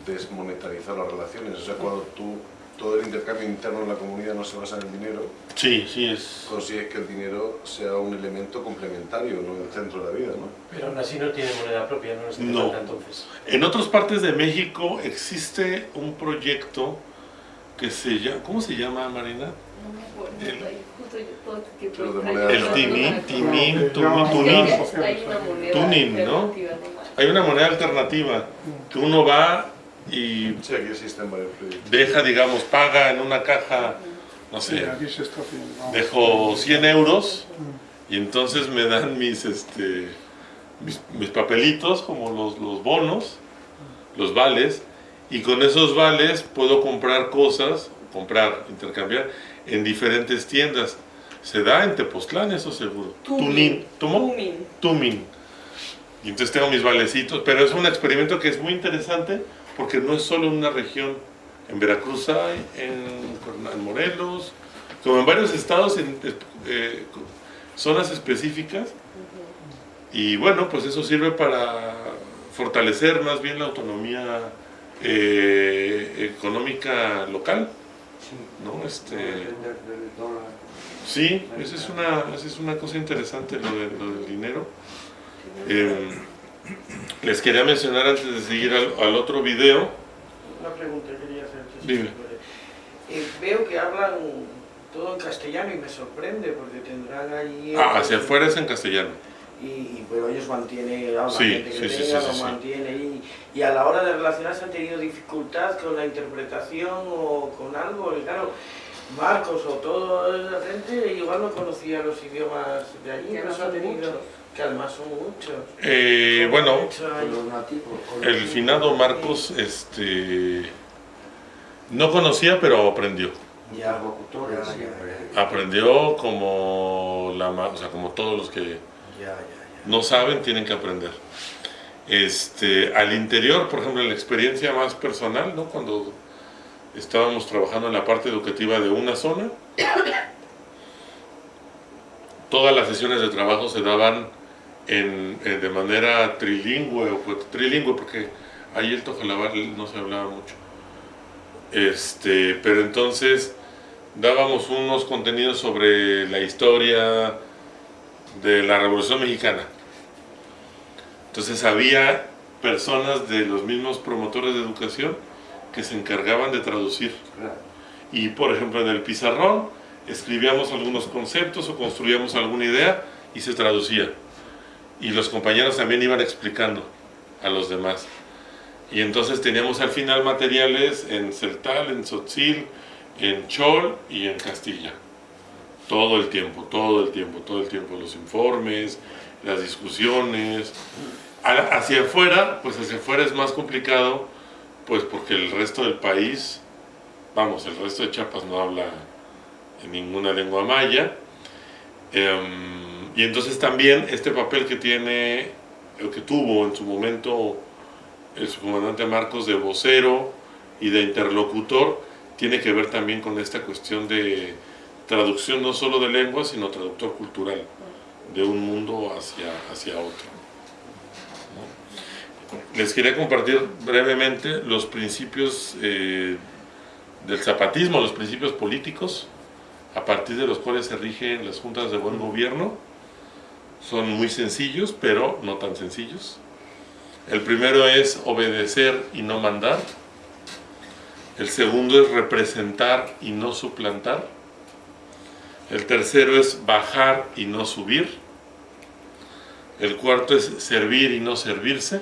desmonetarizado las relaciones. O sea, cuando tú, todo el intercambio interno en la comunidad no se basa en el dinero, Sí, sí es... consigues que el dinero sea un elemento complementario, no el centro de la vida, ¿no? Pero aún así no tiene moneda propia, no es No. entonces. En otras partes de México existe un proyecto que se llama... ¿Cómo se llama, Marina? No me acuerdo, ahí justo yo todo El que Tunin. Hay una moneda Tunin, ¿no? Hay una moneda alternativa. Que uno va y deja, digamos, paga en una caja, no sé, dejo 100 euros y entonces me dan mis, este, mis, mis papelitos como los, los bonos, los vales, y con esos vales puedo comprar cosas, comprar, intercambiar en diferentes tiendas. Se da en Tepoztlán, eso seguro. Tumin. Tumin. Tumin. Y entonces tengo mis valecitos, pero es un experimento que es muy interesante porque no es solo en una región. En Veracruz hay, en Morelos, como en varios estados, en eh, zonas específicas. Y bueno, pues eso sirve para fortalecer más bien la autonomía eh, económica local. ¿No? Este, Sí, esa es una, esa es una cosa interesante, lo, de- lo del dinero. Eh, les quería mencionar antes de seguir al, al otro video. Una pregunta quería hacerte. Dime. Eh, veo que hablan todo en castellano y me sorprende porque tendrán allí... Ah, hacia afuera es en castellano. Y, y, pero ellos mantienen, a la Sí, gente que sí, tenga sí, lo sí, sí. mantiene y, y a la hora de relacionarse han tenido dificultad con la interpretación o con algo, y claro, Marcos o toda la gente igual no conocía los idiomas de allí, Que no son tenido, muchos. que además son muchos. Eh, bueno, los nativos. el nativos. finado Marcos este, no conocía, pero aprendió. siempre. Aprendió como, la, ma- o sea, como todos los que no saben tienen que aprender. Este, al interior, por ejemplo, la experiencia más personal, ¿no? cuando estábamos trabajando en la parte educativa de una zona, todas las sesiones de trabajo se daban en, en- de manera trilingüe, o pues, trilingüe porque ahí el Tojolabal no se hablaba mucho. Este, pero entonces dábamos unos contenidos sobre la historia de la Revolución Mexicana. Entonces había personas de los mismos promotores de educación que se encargaban de traducir. Y por ejemplo en el pizarrón escribíamos algunos conceptos o construíamos alguna idea y se traducía. Y los compañeros también iban explicando a los demás. Y entonces teníamos al final materiales en Celtal, en Tzotzil, en Chol y en Castilla. Todo el tiempo, todo el tiempo, todo el tiempo. Los informes, las discusiones. Hacia afuera, pues hacia afuera es más complicado, pues porque el resto del país, vamos, el resto de Chiapas no habla en ninguna lengua maya. Em, y entonces también este papel que tiene, el que tuvo en su momento el subcomandante Marcos de vocero y de interlocutor, tiene que ver también con esta cuestión de traducción no solo de lengua, sino traductor cultural de un mundo hacia, hacia otro. Les quería compartir brevemente los principios eh, del zapatismo, los principios políticos, a partir de los cuales se rigen las juntas de buen gobierno. Son muy sencillos, pero no tan sencillos. El primero es obedecer y no mandar. El segundo es representar y no suplantar. El tercero es bajar y no subir. El cuarto es servir y no servirse.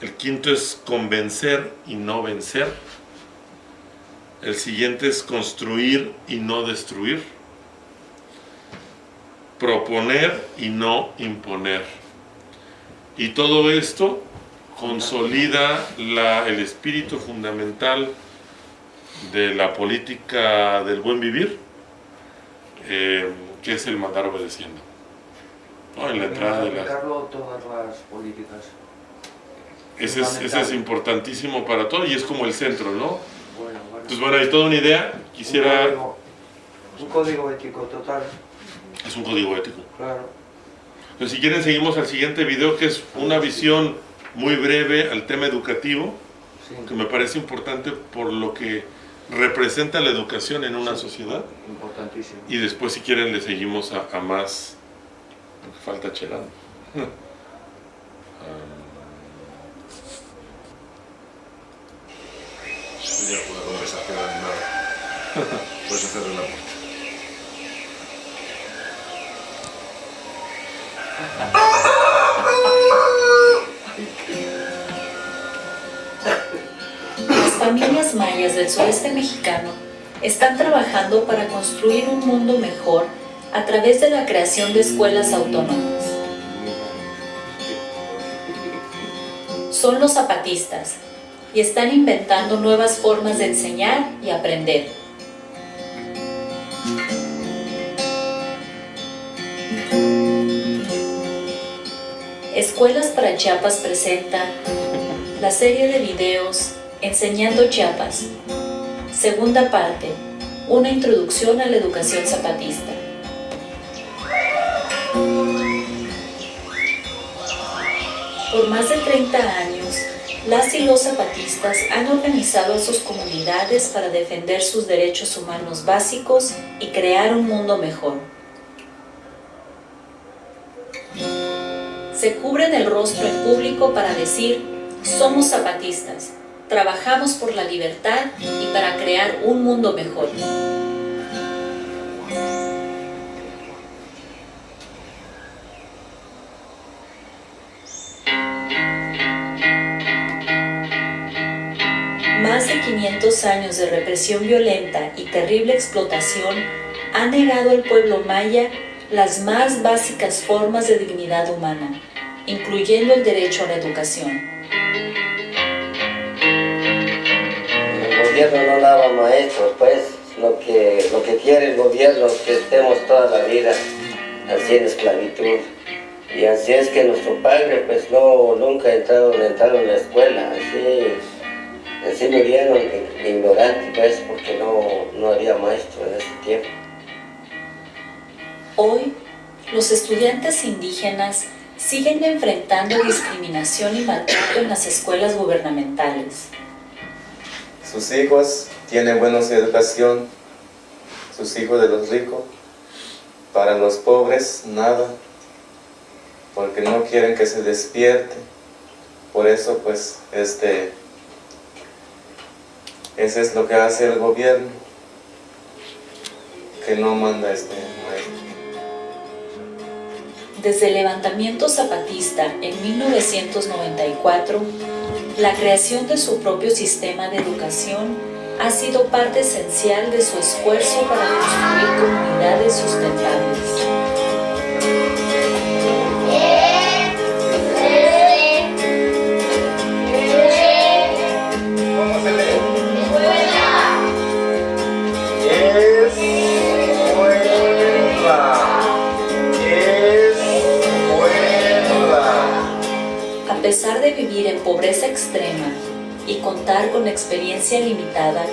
El quinto es convencer y no vencer. El siguiente es construir y no destruir. Proponer y no imponer. Y todo esto consolida el espíritu fundamental de la política del buen vivir, eh, que es el mandar obedeciendo. ¿no? En la entrada de las... Aplicarlo a todas las políticas. Ese es, ese es importantísimo para todo y es como el centro, ¿no? Bueno, bueno. Entonces, bueno, hay toda una idea. Un Quisiera... código, un código ético total, Es un código ético. claro. Entonces, si quieren, seguimos al siguiente video, que es una visión muy breve al tema educativo, que me parece importante por lo que representa la educación en una sociedad. Importantísimo. Y después, si quieren, le seguimos a, a más. porque falta Cherán. Sería una conversación animada. Puedes hacerle la puerta. familias mayas del sureste mexicano están trabajando para construir un mundo mejor a través de la creación de escuelas autónomas. Son los zapatistas y están inventando nuevas formas de enseñar y aprender. Escuelas para Chiapas presenta la serie de videos Enseñando Chiapas. Segunda parte, una introducción a la educación zapatista. Por más de 30 años, las y los zapatistas han organizado a sus comunidades para defender sus derechos humanos básicos y crear un mundo mejor. Se cubren el rostro en público para decir, somos zapatistas, trabajamos por la libertad y para crear un mundo mejor. Más de 500 años de represión violenta y terrible explotación han negado al pueblo maya las más básicas formas de dignidad humana, incluyendo el derecho a la educación. El gobierno no daba maestros, pues. lo que, lo que quiere el gobierno, que estemos toda la vida así en esclavitud. Y así es que nuestro padre pues no, nunca entraron, entraron en la escuela, así, así murieron ignorantes pues porque no, no había maestro en ese tiempo. Hoy, los estudiantes indígenas siguen enfrentando discriminación y maltrato en las escuelas gubernamentales. Sus hijos tienen buena educación, sus hijos de los ricos, para los pobres nada, porque no quieren que se despierte. Por eso pues este, ese es lo que hace el gobierno, que no manda este maestro. Desde el levantamiento zapatista en 1994, la creación de su propio sistema de educación ha sido parte esencial de su esfuerzo para construir comunidades sustentables. Pobreza extrema y contar con experiencia limitada,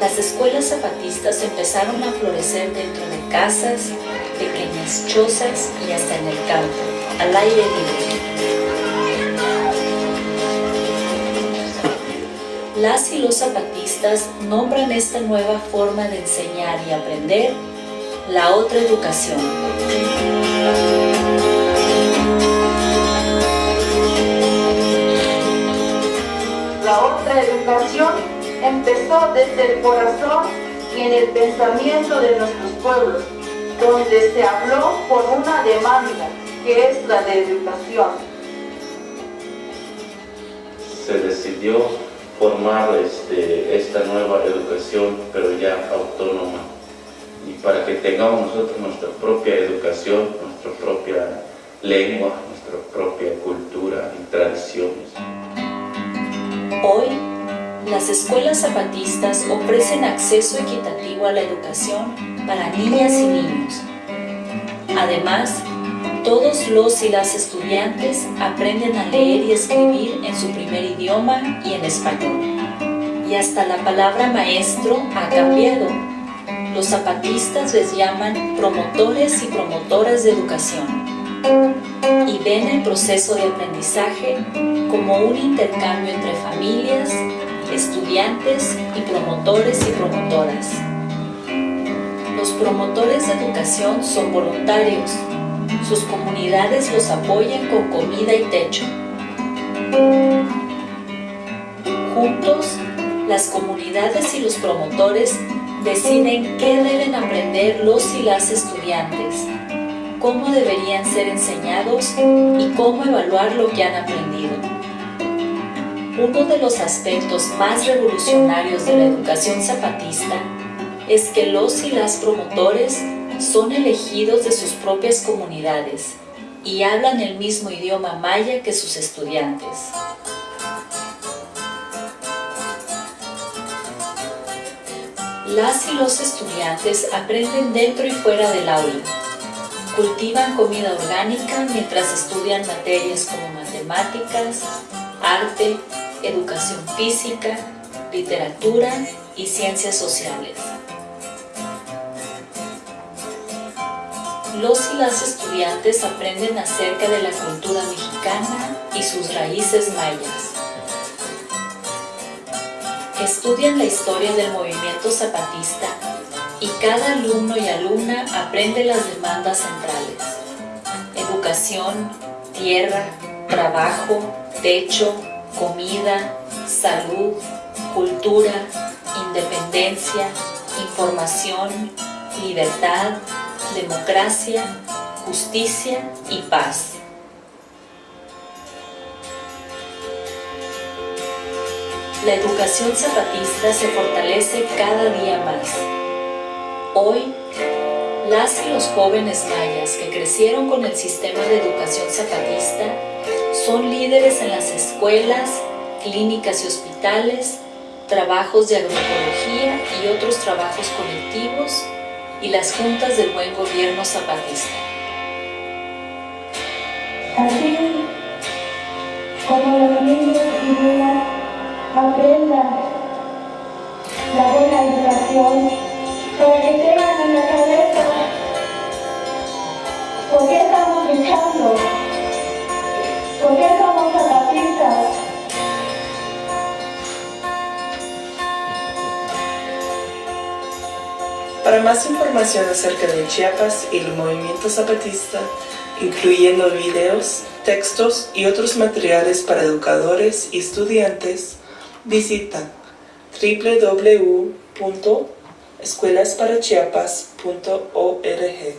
las escuelas zapatistas empezaron a florecer dentro de casas, pequeñas chozas y hasta en el campo, al aire libre. Las y los zapatistas nombran esta nueva forma de enseñar y aprender la otra educación. Otra educación empezó desde el corazón y en el pensamiento de nuestros pueblos, donde se habló por una demanda, que es la de educación. Se decidió formar este, esta nueva educación, pero ya autónoma, y para que tengamos nosotros nuestra propia educación, nuestra propia lengua, nuestra propia cultura y tradiciones. Hoy, las escuelas zapatistas ofrecen acceso equitativo a la educación para niñas y niños. Además, todos los y las estudiantes aprenden a leer y escribir en su primer idioma y en español. Y hasta la palabra maestro ha cambiado. Los zapatistas les llaman promotores y promotoras de educación y ven el proceso de aprendizaje como un intercambio entre familias, estudiantes y promotores y promotoras. Los promotores de educación son voluntarios, sus comunidades los apoyan con comida y techo. Juntos, las comunidades y los promotores deciden qué deben aprender los y las estudiantes, cómo deberían ser enseñados y cómo evaluar lo que han aprendido. Uno de los aspectos más revolucionarios de la educación zapatista es que los y las promotores son elegidos de sus propias comunidades y hablan el mismo idioma maya que sus estudiantes. Las y los estudiantes aprenden dentro y fuera del aula. Cultivan comida orgánica mientras estudian materias como matemáticas, arte, educación física, literatura y ciencias sociales. Los y las estudiantes aprenden acerca de la cultura mexicana y sus raíces mayas. Estudian la historia del movimiento zapatista y cada alumno y alumna aprende las demandas centrales. Educación, tierra, trabajo, techo, comida, salud, cultura, independencia, información, libertad, democracia, justicia y paz. La educación zapatista se fortalece cada día más. Hoy, las y los jóvenes mayas que crecieron con el sistema de educación zapatista son líderes en las escuelas, clínicas y hospitales trabajos de agroecología y otros trabajos colectivos y las juntas del buen gobierno zapatista. Así como los niños y niñas aprendan la buena educación que tengan en la cabeza por qué estamos luchando, por qué somos zapatistas. Para más información acerca de Chiapas y el movimiento zapatista, incluyendo videos, textos y otros materiales para educadores y estudiantes, visita www.escuelasparachiapas.org.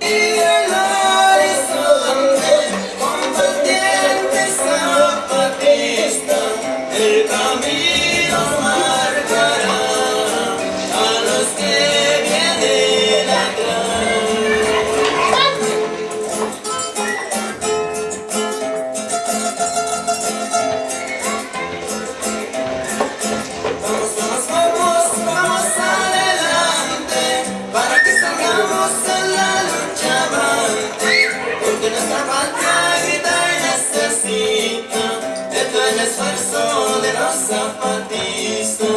El el esfuerzo de los zapatistas.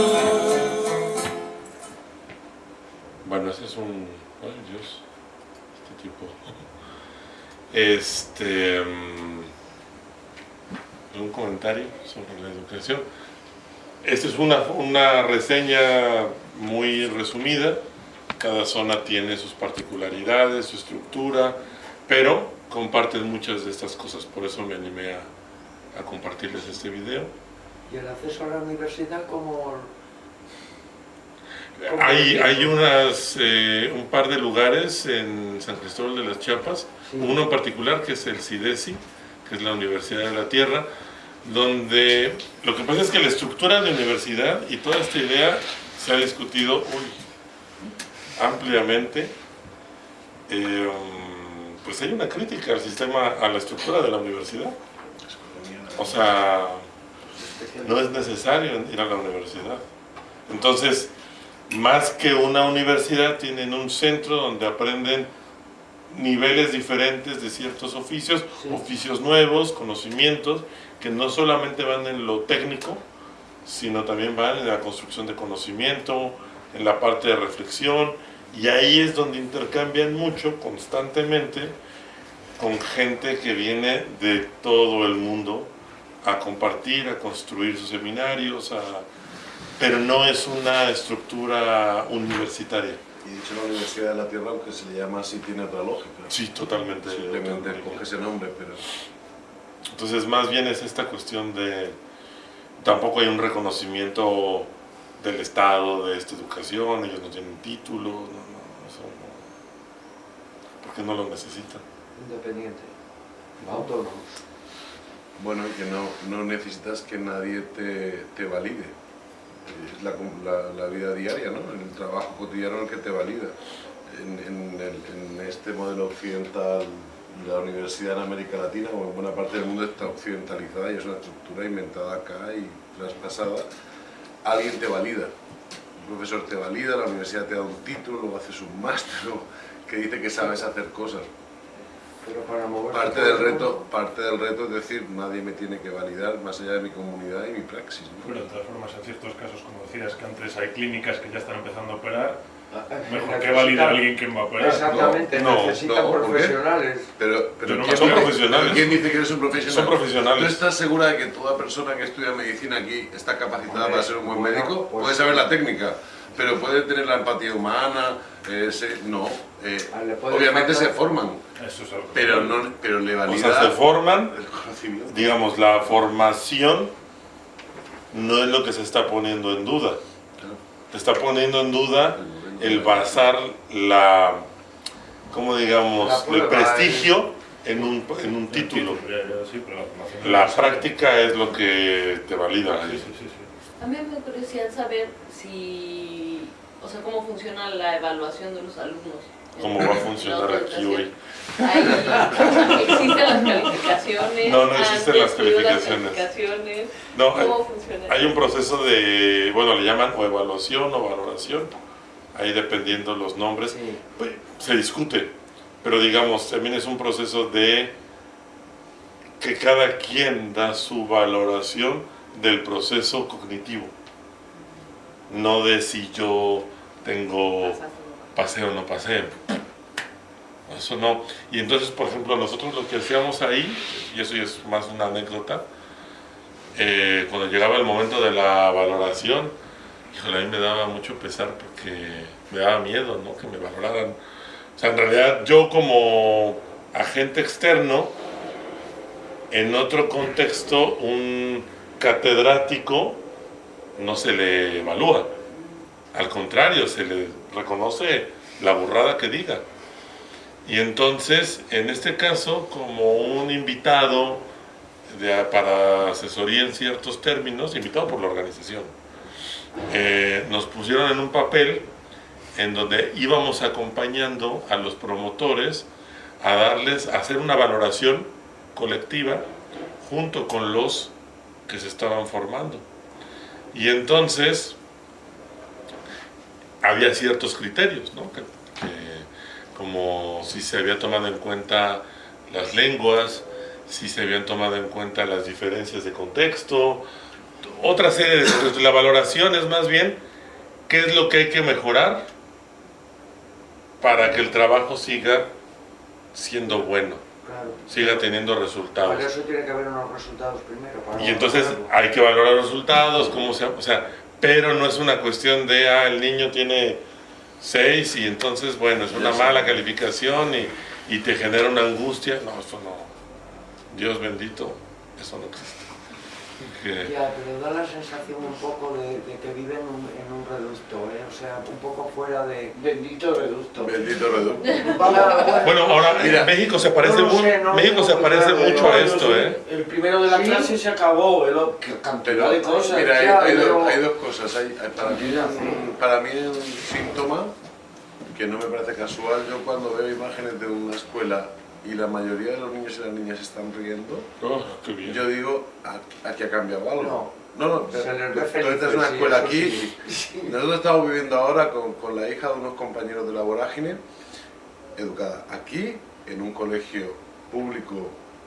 Bueno, ese es un... Ay, Dios. Este tipo. Este... mm, Un comentario sobre la educación. Esta es una, una reseña muy resumida. Cada zona tiene sus particularidades, su estructura, pero comparten muchas de estas cosas. Por eso me animé a, a compartirles este video. ¿Y el acceso a la universidad como Hay, hay unas, eh, un par de lugares en San Cristóbal de las Chiapas, uno en particular que es el CIDESI, que es la Universidad de la Tierra, donde lo que pasa es que la estructura de universidad y toda esta idea se ha discutido uy, ampliamente. Eh, pues hay una crítica al sistema, a la estructura de la universidad. O sea, no es necesario ir a la universidad. Entonces, más que una universidad, tienen un centro donde aprenden niveles diferentes de ciertos oficios, oficios nuevos, conocimientos, que no solamente van en lo técnico, sino también van en la construcción de conocimiento, en la parte de reflexión, y ahí es donde intercambian mucho, constantemente, con gente que viene de todo el mundo a compartir, a construir sus seminarios, a pero no es una estructura universitaria. Y de hecho la Universidad de la Tierra, aunque se le llama así, tiene otra lógica. Sí, totalmente. Simplemente coge ese nombre, pero... Entonces más bien es esta cuestión de... Tampoco hay un reconocimiento del Estado de esta educación, ellos no tienen título, no, no, eso no. Porque no lo necesitan. independiente, autónomos? Bueno, que no, no necesitas que nadie te, te valide. Es la, la- vida diaria, ¿no? El trabajo cotidiano el que te valida. En, el- este modelo occidental, la universidad en América Latina o en buena parte del mundo está occidentalizada y es una estructura inventada acá y traspasada. Alguien te valida. Un profesor te valida, la universidad te da un título, luego haces un máster que dice que sabes hacer cosas. Pero para mover Parte del reto, parte del reto es decir, nadie me tiene que validar más allá de mi comunidad y mi praxis. ¿no? Pero de todas formas, en ciertos casos, como decías, que antes hay clínicas que ya están empezando a operar, mejor que necesitan- valide a alguien quien va a operar. Exactamente, No, necesitan profesionales. Pero, pero no ¿quién, dice- profesionales. ¿quién dice que eres un profesional? Son profesionales. ¿Tú estás segura de que toda persona que estudia medicina aquí está capacitada Hombre, para ser un buen bueno, médico? pues- puede saber la técnica, pero puede tener la empatía humana, eh, se- no. eh, Ah, obviamente se forman, Eso es algo que- pero, no, pero le O valida sea, se forman, el conocimiento. digamos, la formación no es lo que se está poniendo en duda. Se está poniendo en duda el basar la, ¿cómo digamos?, La el prestigio en un, en un título. La práctica es lo que te valida. Sí, sí, sí, sí. A mí me da curiosidad saber si, o sea, cómo funciona la evaluación de los alumnos. cómo va a funcionar aquí hoy. Existen las calificaciones. No, no existen las calificaciones. calificaciones. No, hay, ¿Cómo funciona? hay un proceso de, bueno, le llaman o evaluación o valoración, ahí dependiendo los nombres, pues, se discute, pero digamos, también es un proceso de que cada quien da su valoración del proceso cognitivo, no de si yo tengo paseo o no paseo. Eso no. Y entonces, por ejemplo, nosotros lo que hacíamos ahí, y eso ya es más una anécdota, eh, cuando llegaba el momento de la valoración, híjole, a mí me daba mucho pesar porque me daba miedo, ¿no? Que me valoraran. O sea, en realidad yo como agente externo, en otro contexto, un catedrático no se le evalúa. Al contrario, se le reconoce la burrada que diga. Y entonces, en este caso, como un invitado para asesoría en ciertos términos, invitado por la organización, eh, nos pusieron en un papel en donde íbamos acompañando a los promotores a darles, a hacer una valoración colectiva junto con los que se estaban formando. Y entonces había ciertos criterios, ¿no? Como si se había tomado en cuenta las lenguas, si se habían tomado en cuenta las diferencias de contexto, otra serie de cosas. La valoración es más bien qué es lo que hay que mejorar para que el trabajo siga siendo bueno, Claro. siga teniendo resultados. Para eso tiene que haber unos resultados primero. para Y entonces valorarlo. hay que valorar los resultados, cómo se, o sea, pero no es una cuestión de, ah, el niño tiene 6 y entonces, bueno, es una mala calificación y, y te genera una angustia. No, eso no. Dios bendito, eso no existe. Que- Ya, pero da la sensación un poco de, de que viven en un, en un reducto, ¿eh? o sea, un poco fuera de... Bendito reducto. Bendito reducto. Bueno, ahora Mira, México se parece, no sé, México se parece mucho a esto. ¿eh? El primero de la Sí. clase se acabó, el cantidad Pero, de cosas. mira, hay, ya, hay pero- dos, hay dos cosas. Hay, para, mí, para mí un síntoma que no me parece casual. Yo cuando veo imágenes de una escuela y la mayoría de los niños y las niñas están riendo, Oh, qué bien. yo digo, "Aquí- ha cambiado algo. No, no, ve tú felices, entras en una sí, escuela aquí. sí. Nosotros estamos viviendo ahora con, con la hija de unos compañeros de la vorágine, educada aquí, en un colegio público,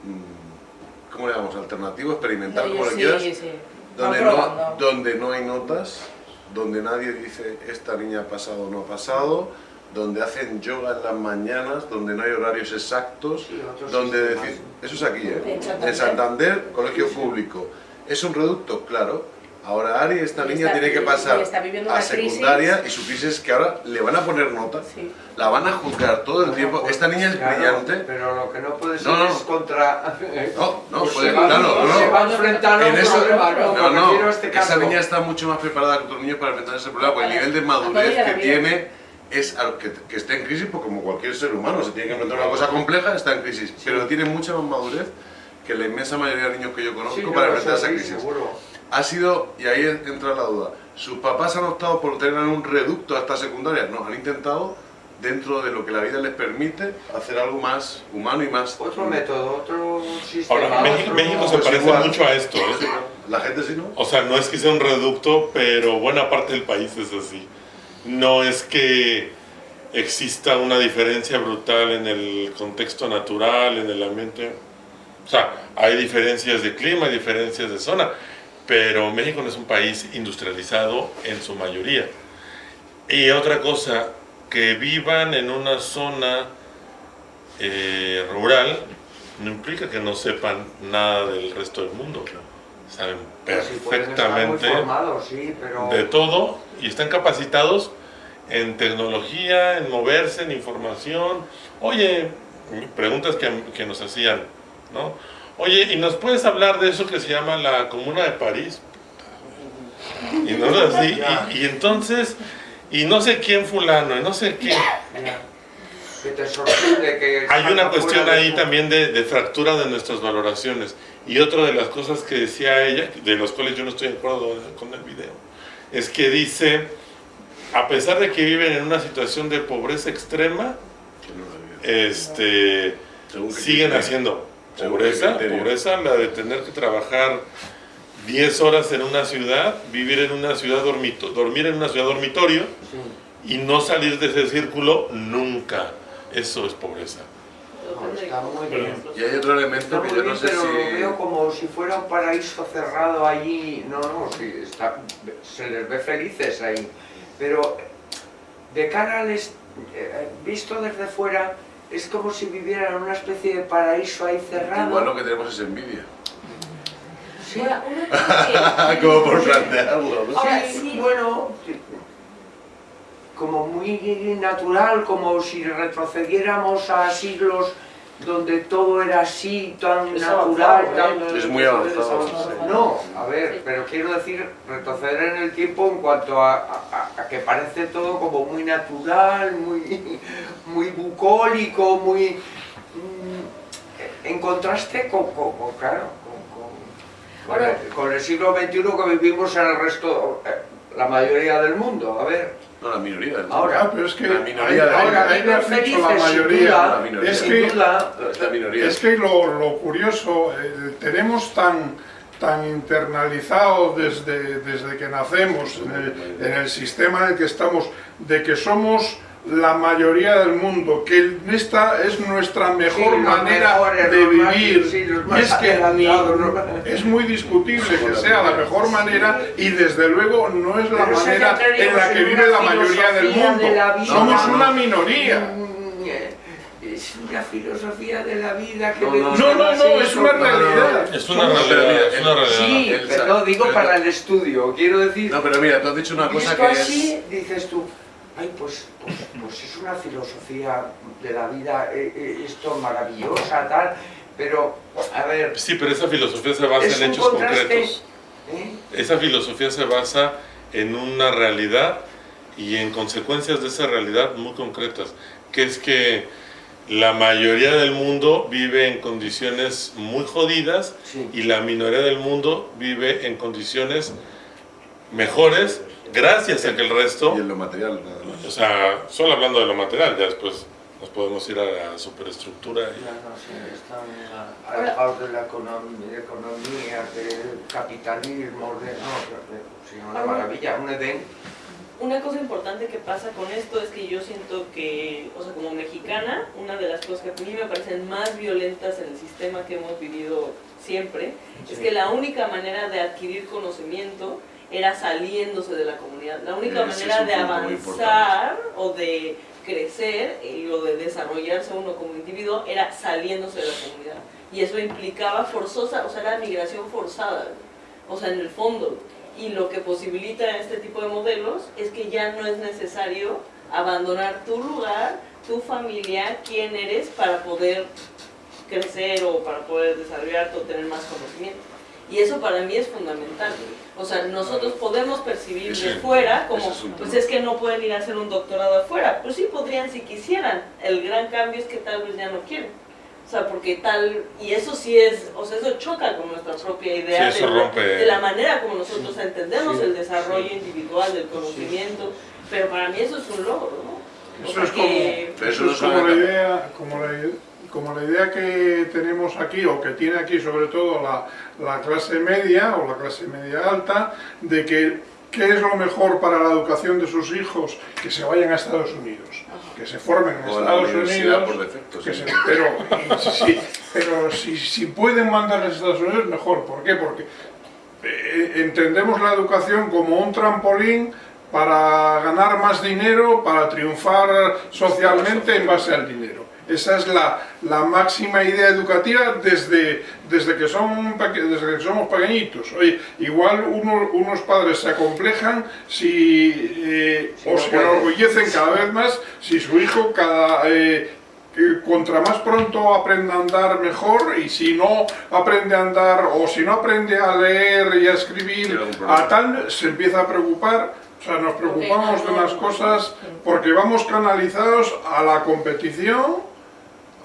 mm, ¿cómo le llamamos? Alternativo, experimental, como le Sí, quieras, sí. donde Van no, donde no hay notas, donde nadie dice esta niña ha pasado o no ha pasado, donde hacen yoga en las mañanas, donde no hay horarios exactos, donde decir, eso es aquí, ¿eh? En Santander. En Santander, colegio público. ¿Es un reducto? Claro. Ahora Ari, esta Y niña está- tiene que pasar a una crisis. secundaria y su crisis es que ahora le van a poner nota, Sí. la van a juzgar todo el tiempo. pues, Esta niña es claro, brillante. Pero lo que no puede ser No, no. es contra... No, no, Pues puede, se va- claro, no, se no. va a enfrentar a un eso- problema, no, no, no, este esa niña está mucho más preparada que otros niños para enfrentar ese problema, porque el nivel de madurez que vida. tiene es que, que esté en crisis, porque como cualquier ser humano se tiene que enfrentar a una cosa compleja, está en crisis, pero tiene mucha más madurez que la inmensa mayoría de niños que yo conozco Sí, no, para enfrentar esa crisis. seguro. Ha sido, y ahí entra la duda, ¿sus papás han optado por tener un reducto hasta secundaria? No, han intentado, dentro de lo que la vida les permite, hacer algo más humano y más... Otro método, otro sistema. Ahora, México, otro- México se Pues parece igual. mucho a esto, ¿eh? La gente sí, ¿no? O sea, no es que sea un reducto, pero buena parte del país es así. No es que exista una diferencia brutal en el contexto natural, en el ambiente. O sea, hay diferencias de clima, hay diferencias de zona, pero México no es un país industrializado en su mayoría. Y otra cosa, que vivan en una zona eh, rural no implica que no sepan nada del resto del mundo. Saben Perfectamente formados, sí, pero... de todo y están capacitados en tecnología, en moverse, en información. Oye, preguntas que, que nos hacían, ¿no? Oye, ¿y nos puedes hablar de eso que se llama la Comuna de París? Y no así, y, y entonces, y no sé quién fulano, y no sé quién. Que te sorprende que... Hay una cuestión ahí también de, de fractura de nuestras valoraciones. Y otra de las cosas que decía ella, de los cuales yo no estoy de acuerdo con el video, es que dice, a pesar de que viven en una situación de pobreza extrema, este, siguen haciendo pobreza, pobreza, la de tener que trabajar 10 horas en una ciudad, vivir en una ciudad dormito, dormir en una ciudad dormitorio y no salir de ese círculo nunca. Eso es pobreza. Está muy bien. Y hay otro elemento que yo no sé pero si... lo veo como si fuera un paraíso cerrado allí. No, no, sí, está, se les ve felices ahí. Pero de cara al... est- eh, visto desde fuera, es como si vivieran en una especie de paraíso ahí cerrado. Igual lo que tenemos es envidia. Sí. Como por plantearlo, sí, bueno, como muy natural, como si retrocediéramos a siglos donde todo era así, tan Es natural, avanzado, tan... ¿eh? Es muy avanzado. No, a ver, pero quiero decir, retroceder en el tiempo en cuanto a, a- a que parece todo como muy natural, muy, muy bucólico, muy... mm, en contraste con, con- con, claro, con, con- con el, con el siglo XXI que vivimos en el resto, eh, la mayoría del mundo, a ver... No, la minoría del Ahora, Ah, pero es que la ahí, minoría del ahí- ahora viven has dicho la mayoría. duda, La minoría. Es que, la minoría. es que lo, lo curioso, eh, tenemos tan, tan internalizado desde, desde que nacemos en el, en el sistema en el que estamos, de que somos la mayoría del mundo, que esta es nuestra mejor Sí, manera mejores, de más- vivir. sí, y es que es muy discutible que sea la mejor manera y desde luego no es la Pero manera en la que vive la mayoría del mundo. de la vida. Somos No, una no. minoría. Mm, eh, Es una filosofía de la vida que No, me no, no, no, es una realidad. Es una realidad, es una realidad. Sí, pero no digo para el estudio, quiero decir, No, pero mira, tú has dicho una cosa que así, es... dices tú, ay, pues, pues, pues es una filosofía de la vida, eh, eh, esto maravillosa, tal, pero, a ver, Sí, pero esa filosofía se basa en hechos contraste, concretos. ¿eh? Esa filosofía se basa en una realidad y en consecuencias de esa realidad muy concretas, que es que la mayoría del mundo vive en condiciones muy jodidas Sí. y la minoría del mundo vive en condiciones mejores gracias a que el resto, Y en lo material, nada más. o sea, solo hablando de lo material, ya después nos podemos ir a la superestructura. y- Ya no sé, están ah, alejados de la economía, de economía, del capitalismo, de... No, de, sí, una maravilla, un Edén. Una cosa importante que pasa con esto es que yo siento que, o sea, como mexicana, una de las cosas que a mí me parecen más violentas en el sistema que hemos vivido siempre, es que la única manera de adquirir conocimiento era saliéndose de la comunidad. La única Ese manera de avanzar o de crecer y o de desarrollarse uno como individuo era saliéndose de la comunidad. Y eso implicaba forzosa, o sea, era migración forzada, o sea, en el fondo. Y lo que posibilita este tipo de modelos es que ya no es necesario abandonar tu lugar, tu familia, quién eres para poder crecer o para poder desarrollarte o tener más conocimiento. Y eso para mí es fundamental. O sea, nosotros podemos percibir de fuera como, es pues es que no pueden ir a hacer un doctorado afuera. Pues sí podrían si quisieran. El gran cambio es que tal vez ya no quieren. O sea, porque tal, y eso sí es, o sea, eso choca con nuestra propia idea Sí, eso de, rompe. de la manera como nosotros entendemos Sí. el desarrollo individual del conocimiento. Pero para mí eso es un logro, ¿no? O Eso sea es como, que- eso es como la idea, como la, ide- como la idea que tenemos aquí, o que tiene aquí sobre todo la, la clase media o la clase media alta, de que qué es lo mejor para la educación de sus hijos, que se vayan a Estados Unidos, que se formen en O Estados Unidos, por defecto, que sí. se- pero, pero si, si pueden mandarles a Estados Unidos, mejor. ¿Por qué? Porque eh, entendemos la educación como un trampolín para ganar más dinero, para triunfar socialmente en base al dinero. Esa es la, la máxima idea educativa desde, desde, que son, desde que somos pequeñitos. Oye, igual uno- unos padres se acomplejan si, eh, Si o no se enorgullecen cada vez más si su hijo cada, eh, contra más pronto aprende a andar mejor. Y si no aprende a andar o si no aprende a leer y a escribir a tal se empieza a preocupar. O sea, nos preocupamos de unas cosas porque vamos canalizados a la competición,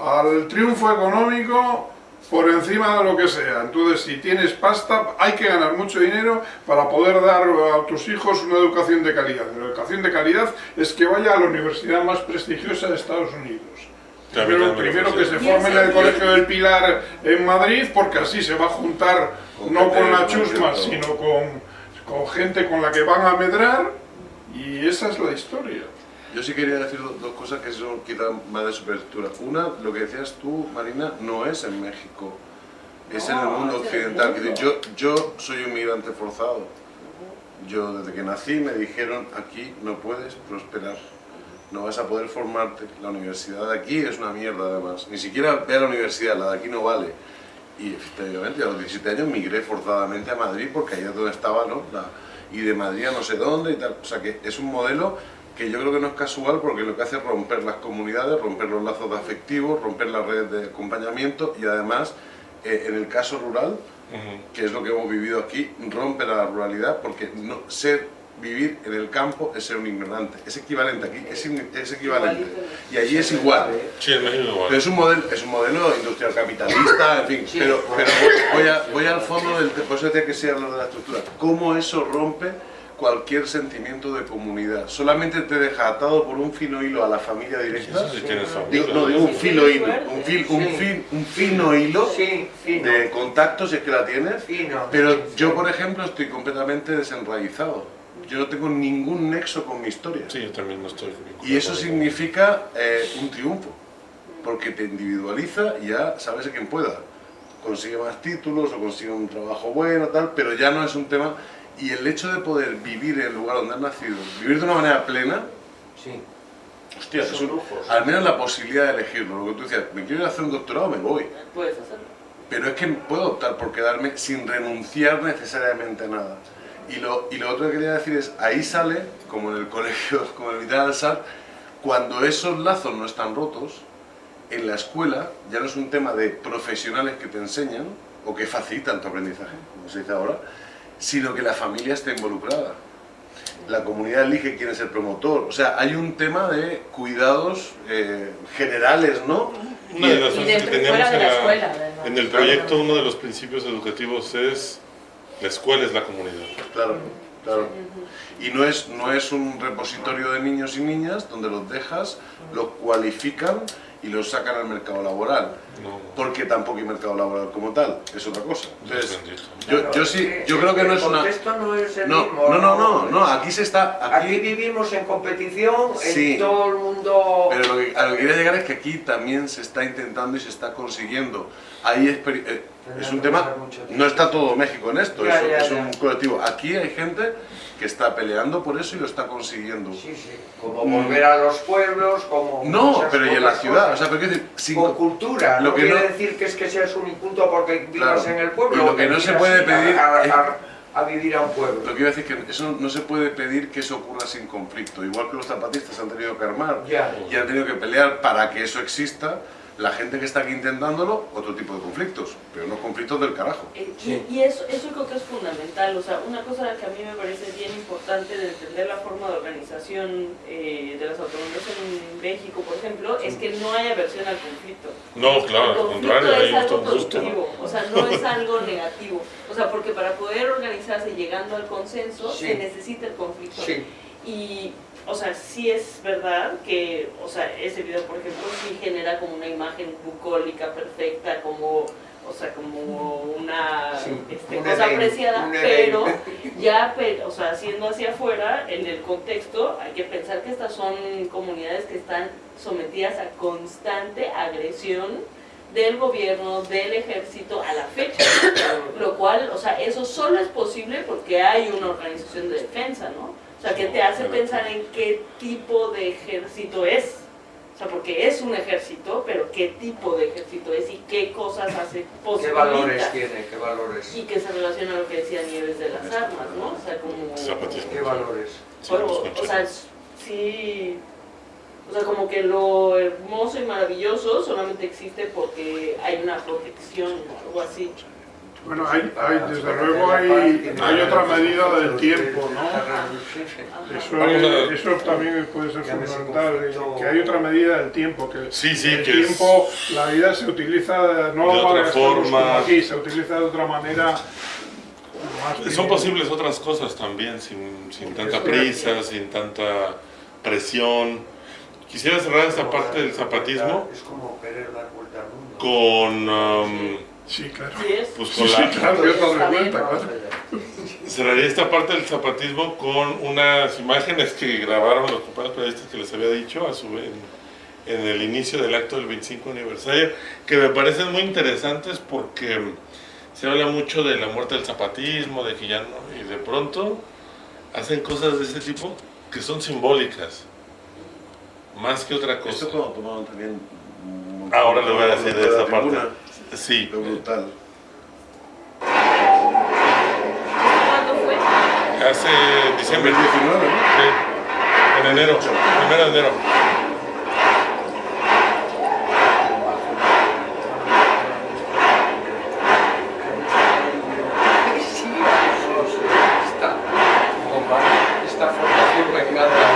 al triunfo económico por encima de lo que sea. Entonces, si tienes pasta, hay que ganar mucho dinero para poder dar a tus hijos una educación de calidad. La educación de calidad es que vaya a la universidad más prestigiosa de Estados Unidos. Primero, primero que se forme en el Colegio del Pilar en Madrid, porque así se va a juntar no con la chusma, sino con, con gente con la que van a medrar, y esa es la historia. Yo sí quería decir do- dos cosas que son quizá más de superestructura. Una, lo que decías tú, Marina, no es en México, es en el No, mundo en el occidental. mundo. Yo, yo soy un migrante forzado. Yo desde que nací me dijeron aquí no puedes prosperar, no vas a poder formarte. La universidad de aquí es una mierda además. Ni siquiera ve a la universidad, la de aquí no vale. Y efectivamente a los 17 años migré forzadamente a Madrid porque ahí es donde estaba, ¿no? La- y de Madrid a no sé dónde y tal. O sea que es un modelo que yo creo que no es casual porque lo que hace es romper las comunidades, romper los lazos de afectivos, romper las redes de acompañamiento y además, eh, en el caso rural, que es lo que hemos vivido aquí, rompe la ruralidad porque no, ser, vivir en el campo es ser un ignorante. Es equivalente aquí, es, in- es equivalente. Y allí es igual. Sí, México igual. Pero es un modelo, es un modelo industrial capitalista, en fin. pero pero voy, voy a- voy al fondo del por eso decía que sí hablar de la estructura. ¿Cómo eso rompe cualquier sentimiento de comunidad? Solamente te deja atado por un fino hilo a la familia directa. Sí. Digo, no, digo un fino hilo, un, fil- un, Sí. fin- un fino hilo de contacto, si es que la tienes. Pero yo, por ejemplo, estoy completamente desenraizado. Yo no tengo ningún nexo con mi historia. Sí, yo también no estoy. Y eso significa eh, un triunfo, porque te individualiza y ya sabes a quién pueda. Consigue más títulos o consigue un trabajo bueno, tal, pero ya no es un tema. Y el hecho de poder vivir en el lugar donde has nacido, vivir de una manera plena, hostia, es un- al menos la posibilidad de elegirlo. Lo que tú decías, me quiero ir a hacer un doctorado, me voy. Puedes hacerlo. Pero es que puedo optar por quedarme sin renunciar necesariamente a nada. Y lo, y lo otro que quería decir es, ahí sale, como en el colegio, como en el Vital Alzar, cuando esos lazos no están rotos, en la escuela ya no es un tema de profesionales que te enseñan o que facilitan tu aprendizaje, como se dice ahora, sino que la familia está involucrada. La comunidad elige quién es el promotor. O sea, hay un tema de cuidados eh, generales, ¿no? Una de las Y cosas que teníamos en, la la- escuela, en el proyecto, uno de los principios educativos es la escuela es la comunidad. Claro, claro. Y no es, no es un repositorio de niños y niñas donde los dejas, los cualifican y los sacan al mercado laboral. Porque tampoco hay mercado laboral como tal, es otra cosa. Entonces, yo, yo sí, yo creo que no es una... no es el No, mismo. no, no, no, no, aquí se está... Aquí vivimos en competición, Sí. en todo el mundo... Pero lo que, a lo que quería llegar es que aquí también se está intentando y se está consiguiendo. Ahí es, peri- eh, es un tema, no está todo México en esto, es, es un colectivo. Aquí hay gente que está peleando por eso y lo está consiguiendo. Como volver a los pueblos, como... No, pero y en la ciudad, o sea, pero decir, sin- Con cultura, lo no que quiere no- decir que es que seas un inculto porque vivas Claro. en el pueblo. Y lo o que no se puede a- pedir a, es- a- a vivir a un pueblo. Lo que iba a decir es que eso no se puede pedir que eso ocurra sin conflicto. Igual que los zapatistas han tenido que armar Ya. y han tenido que pelear para que eso exista, la gente que está aquí intentándolo, otro tipo de conflictos, pero no conflictos del carajo. Eh, Y, y eso, eso creo que es fundamental, o sea, una cosa que a mí me parece bien importante de entender la forma de organización eh, de las autonomías en México, por ejemplo, es que no hay aversión al conflicto. No, claro, El al conflicto contrario, hay es algo positivo, o sea, no es algo negativo. O sea, porque para poder organizarse llegando al consenso Sí. se necesita el conflicto. Sí. Y, o sea, sí es verdad que, o sea, ese video, por ejemplo, sí genera como una imagen bucólica perfecta, como, o sea, como una Sí, este, cosa apreciada, pero ya, o sea, siendo hacia afuera, en el contexto, hay que pensar que estas son comunidades que están sometidas a constante agresión del gobierno, del ejército a la fecha, lo cual, o sea, eso solo es posible porque hay una organización de defensa, ¿no? O sea, que te hace pensar en qué tipo de ejército es. O sea, porque es un ejército, pero qué tipo de ejército es y qué cosas hace ¿Qué posibilita. valores tiene? ¿Qué valores? Y que se relaciona a lo que decía Nieves de las armas, ¿no? O sea, como... ¿Qué valores? Pero, o sea, sí... O sea, como que lo hermoso y maravilloso solamente existe porque hay una protección o algo así. Bueno, hay, hay, desde luego hay, hay otra medida del tiempo, ¿no? Eso, es- eso también puede ser fundamental, que hay otra medida del tiempo, que Sí, sí, el que es- tiempo, la vida se utiliza no De para forma. como aquí, se utiliza de otra manera más Son posibles otras cosas también, sin, sin tanta prisa, sin tanta presión. Quisiera cerrar esta parte del zapatismo Es como querer dar vuelta al mundo. con... um, Sí, claro. pues Sí, con sí, la- claro. Cerraría esta parte del zapatismo con unas imágenes que grabaron los compañeros periodistas que les había dicho a su, en, en el inicio del acto del 25 aniversario, que me parecen muy interesantes porque se habla mucho de la muerte del zapatismo, de que ya no, y de pronto hacen cosas de ese tipo que son simbólicas, más que otra cosa. Esto cuando tomaron también... Ahora le voy a decir de esa parte. Sí. Lo brutal. ¿Cuándo fue? Hace diciembre. 2019, ¿no? Sí. En enero, primero de enero. Esta, esta formación me encanta.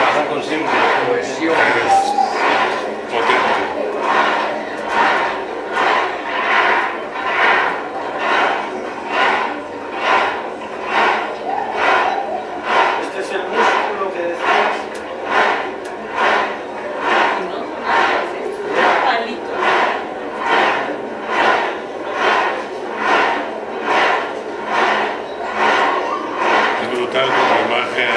Nada consigo. Cohesión. Este es el músculo que decías. Palito. Es brutal como imagen.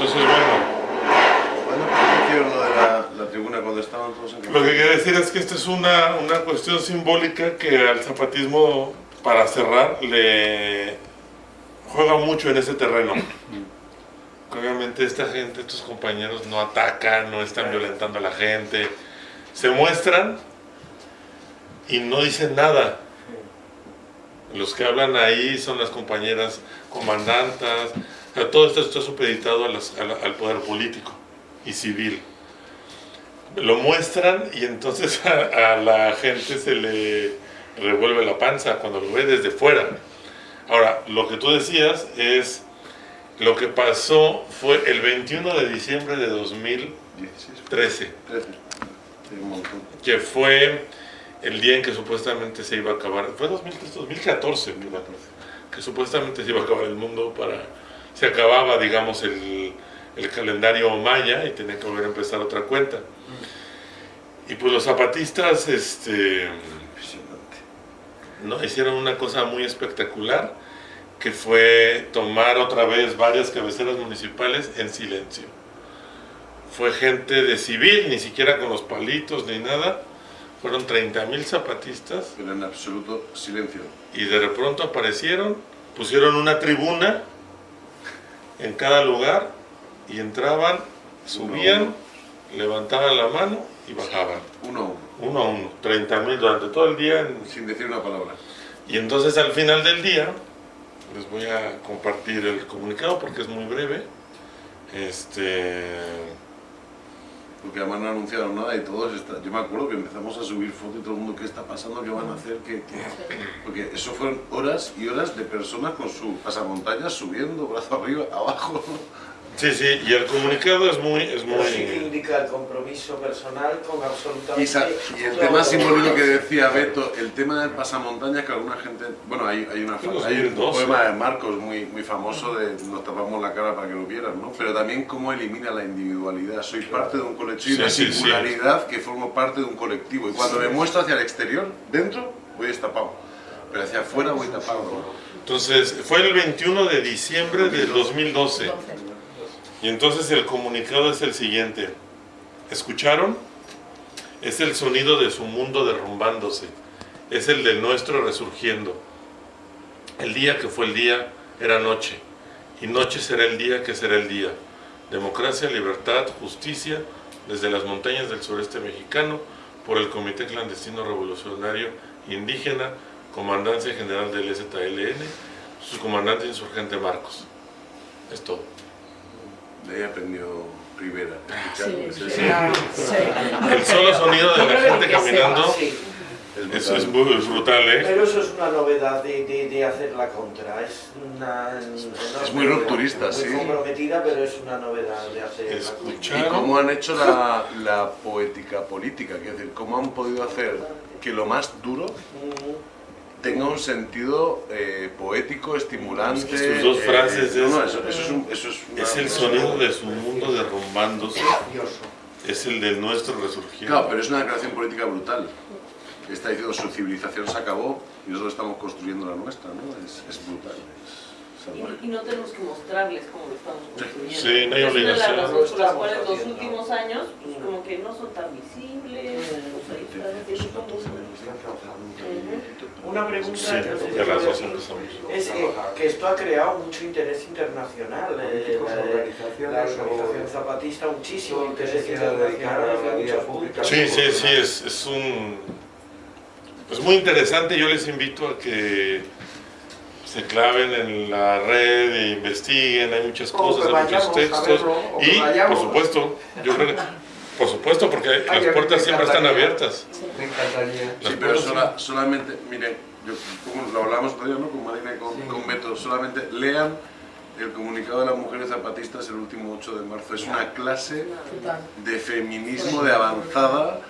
Entonces, bueno, ¿Cuándo hicieron lo de la, estaban todos en Lo que quiero decir es que esta es una, una cuestión simbólica que al zapatismo, para cerrar, le juega mucho en ese terreno. Que Obviamente esta gente, estos compañeros no atacan, no están violentando a la gente, se muestran y no dicen nada. Los que hablan ahí son las compañeras comandantas, o sea, todo esto está supeditado a las- a la- al poder político y civil lo muestran y entonces a, a la gente se le revuelve la panza cuando lo ve desde fuera. Ahora, lo que tú decías es, lo que pasó fue el 21 de diciembre de 2013, 13. Sí, un montón. que fue el día en que supuestamente se iba a acabar, fue 2013, 2014, creo, que supuestamente se iba a acabar el mundo para, se acababa, digamos, el, el calendario maya y tenía que volver a empezar otra cuenta. Y pues los zapatistas este, no, hicieron una cosa muy espectacular, que fue tomar otra vez varias cabeceras municipales en silencio. Fue gente de civil, ni siquiera con los palitos ni nada. Fueron 30.000 zapatistas. Pero en absoluto silencio. Y de pronto aparecieron, pusieron una tribuna en cada lugar y entraban, subían, levantaban la mano y bajaban. Uno a uno. Uno a uno, 30.000 durante todo el día. en- Sin decir una palabra. Y entonces al final del día, les voy a compartir el comunicado porque es muy breve. Este, Porque además no anunciaron nada y todos está- Yo me acuerdo que empezamos a subir fotos y todo el mundo, ¿qué está pasando? ¿Qué van a hacer? ¿Qué, qué? Porque eso fueron horas y horas de personas con su pasamontañas subiendo, brazo arriba, abajo. Sí, sí, y el comunicado es muy... Es Pero sí que muy indica el compromiso personal con absolutamente Y, sa- y el tema simbólico que decía Beto, el tema del pasamontañas que alguna gente, bueno, hay, hay, una, hay un 2012. poema de Marcos muy, muy famoso de nos tapamos la cara para que lo vieran, ¿no? Pero también cómo elimina la individualidad. Soy parte de un colectivo, Sí, una sí, sí. singularidad que formo parte de un colectivo. Y cuando me muestro hacia el exterior, dentro, voy destapado. Pero hacia afuera voy tapado. Entonces, fue el 21 de diciembre del 2012. Y entonces el comunicado es el siguiente. ¿Escucharon? Es el sonido de su mundo derrumbándose. Es el del nuestro resurgiendo. El día que fue el día era noche. Y noche será el día que será el día. Democracia, libertad, justicia, desde las montañas del sureste mexicano, por el Comité Clandestino Revolucionario Indígena, Comandancia General del ZLN, su comandante insurgente Marcos. Es todo. De ahí aprendió Rivera. Sí, escuchando. sí, sí. El solo sonido de la gente caminando sí. es, es muy es brutal, ¿eh? Pero eso es una novedad de, de, de hacer la contra. Es una. Es muy rupturista, muy sí. comprometida, pero es una novedad de hacer la contra. Y cómo han hecho la, la poética política, es decir, cómo han podido hacer que lo más duro tenga un sentido eh, poético, estimulante. Es que sus dos eh, frases no, es, no, eso, eso es, un- eso es una- es el sonido de su mundo derrumbándose. Es el del nuestro resurgiendo. Claro, pero es una declaración política brutal. Está diciendo su civilización se acabó y nosotros estamos construyendo la nuestra, ¿no? Es, es brutal. Y, y no tenemos que mostrarles cómo lo estamos construyendo. Sí, no hay Es una de obligación. las razones por las cuales los últimos años, pues como que no son tan visibles, pues ahí como... Una pregunta Sí, que no sé si decir, empezamos. es eh, que esto ha creado mucho interés internacional. eh, la, organizaciones, la organización zapatista, muchísimo que interés dedicar a internacional la. Sí, sí, sí, es, es un... Es muy interesante, yo les invito a que se claven en la red e investiguen, hay muchas cosas, que hay muchos textos. verlo, que Y, por supuesto, yo creo que, por supuesto, porque Ay, las puertas siempre están abiertas. Me encantaría. Las Sí, pero sola- solamente, miren, yo, como lo hablamos todavía ¿no? con Marina y con, con Beto, solamente lean el comunicado de las mujeres zapatistas el último 8 de marzo. Es una clase de feminismo de avanzada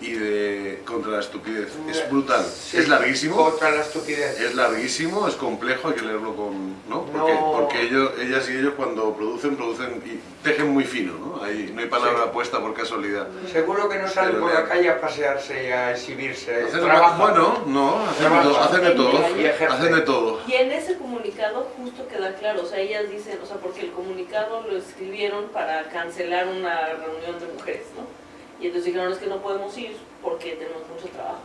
y de contra la estupidez. Es brutal. Es larguísimo. Contra la estupidez. Es larguísimo, es complejo, hay que leerlo con... ¿no? Porque, No. porque ellos, ellas y ellos cuando producen, producen y tejen muy fino, ¿no? Ahí no hay palabra Sí. puesta por casualidad. Seguro que no salen por la calle a pasearse y a exhibirse. Hacen- Trabajan. bueno, no, hacen todo, hacen de todo, hacen de todo. Y en ese comunicado justo queda claro, o sea, ellas dicen, o sea, porque el comunicado lo escribieron para cancelar una reunión de mujeres, ¿no? Y entonces dijeron, es que no podemos ir porque tenemos mucho trabajo.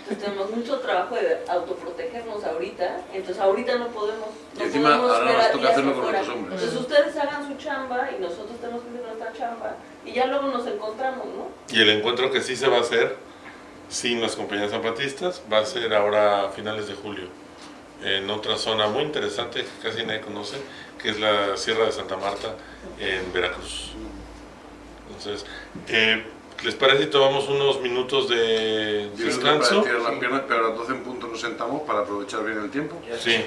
Entonces tenemos mucho trabajo de autoprotegernos ahorita, entonces ahorita no podemos, Y no encima podemos ahora ver nos toca hacerlo con otros hombres. Entonces ustedes hagan su chamba y nosotros tenemos que hacer nuestra chamba y ya luego nos encontramos, ¿no? Y el encuentro que sí se va a hacer sin las compañías zapatistas va a ser ahora a finales de julio en otra zona muy interesante que casi nadie conoce, que es la Sierra de Santa Marta en Veracruz. Entonces, eh, ¿les parece si tomamos unos minutos de descanso? para estirar las piernas, pero a las 12 en punto nos sentamos para aprovechar bien el tiempo. Sí.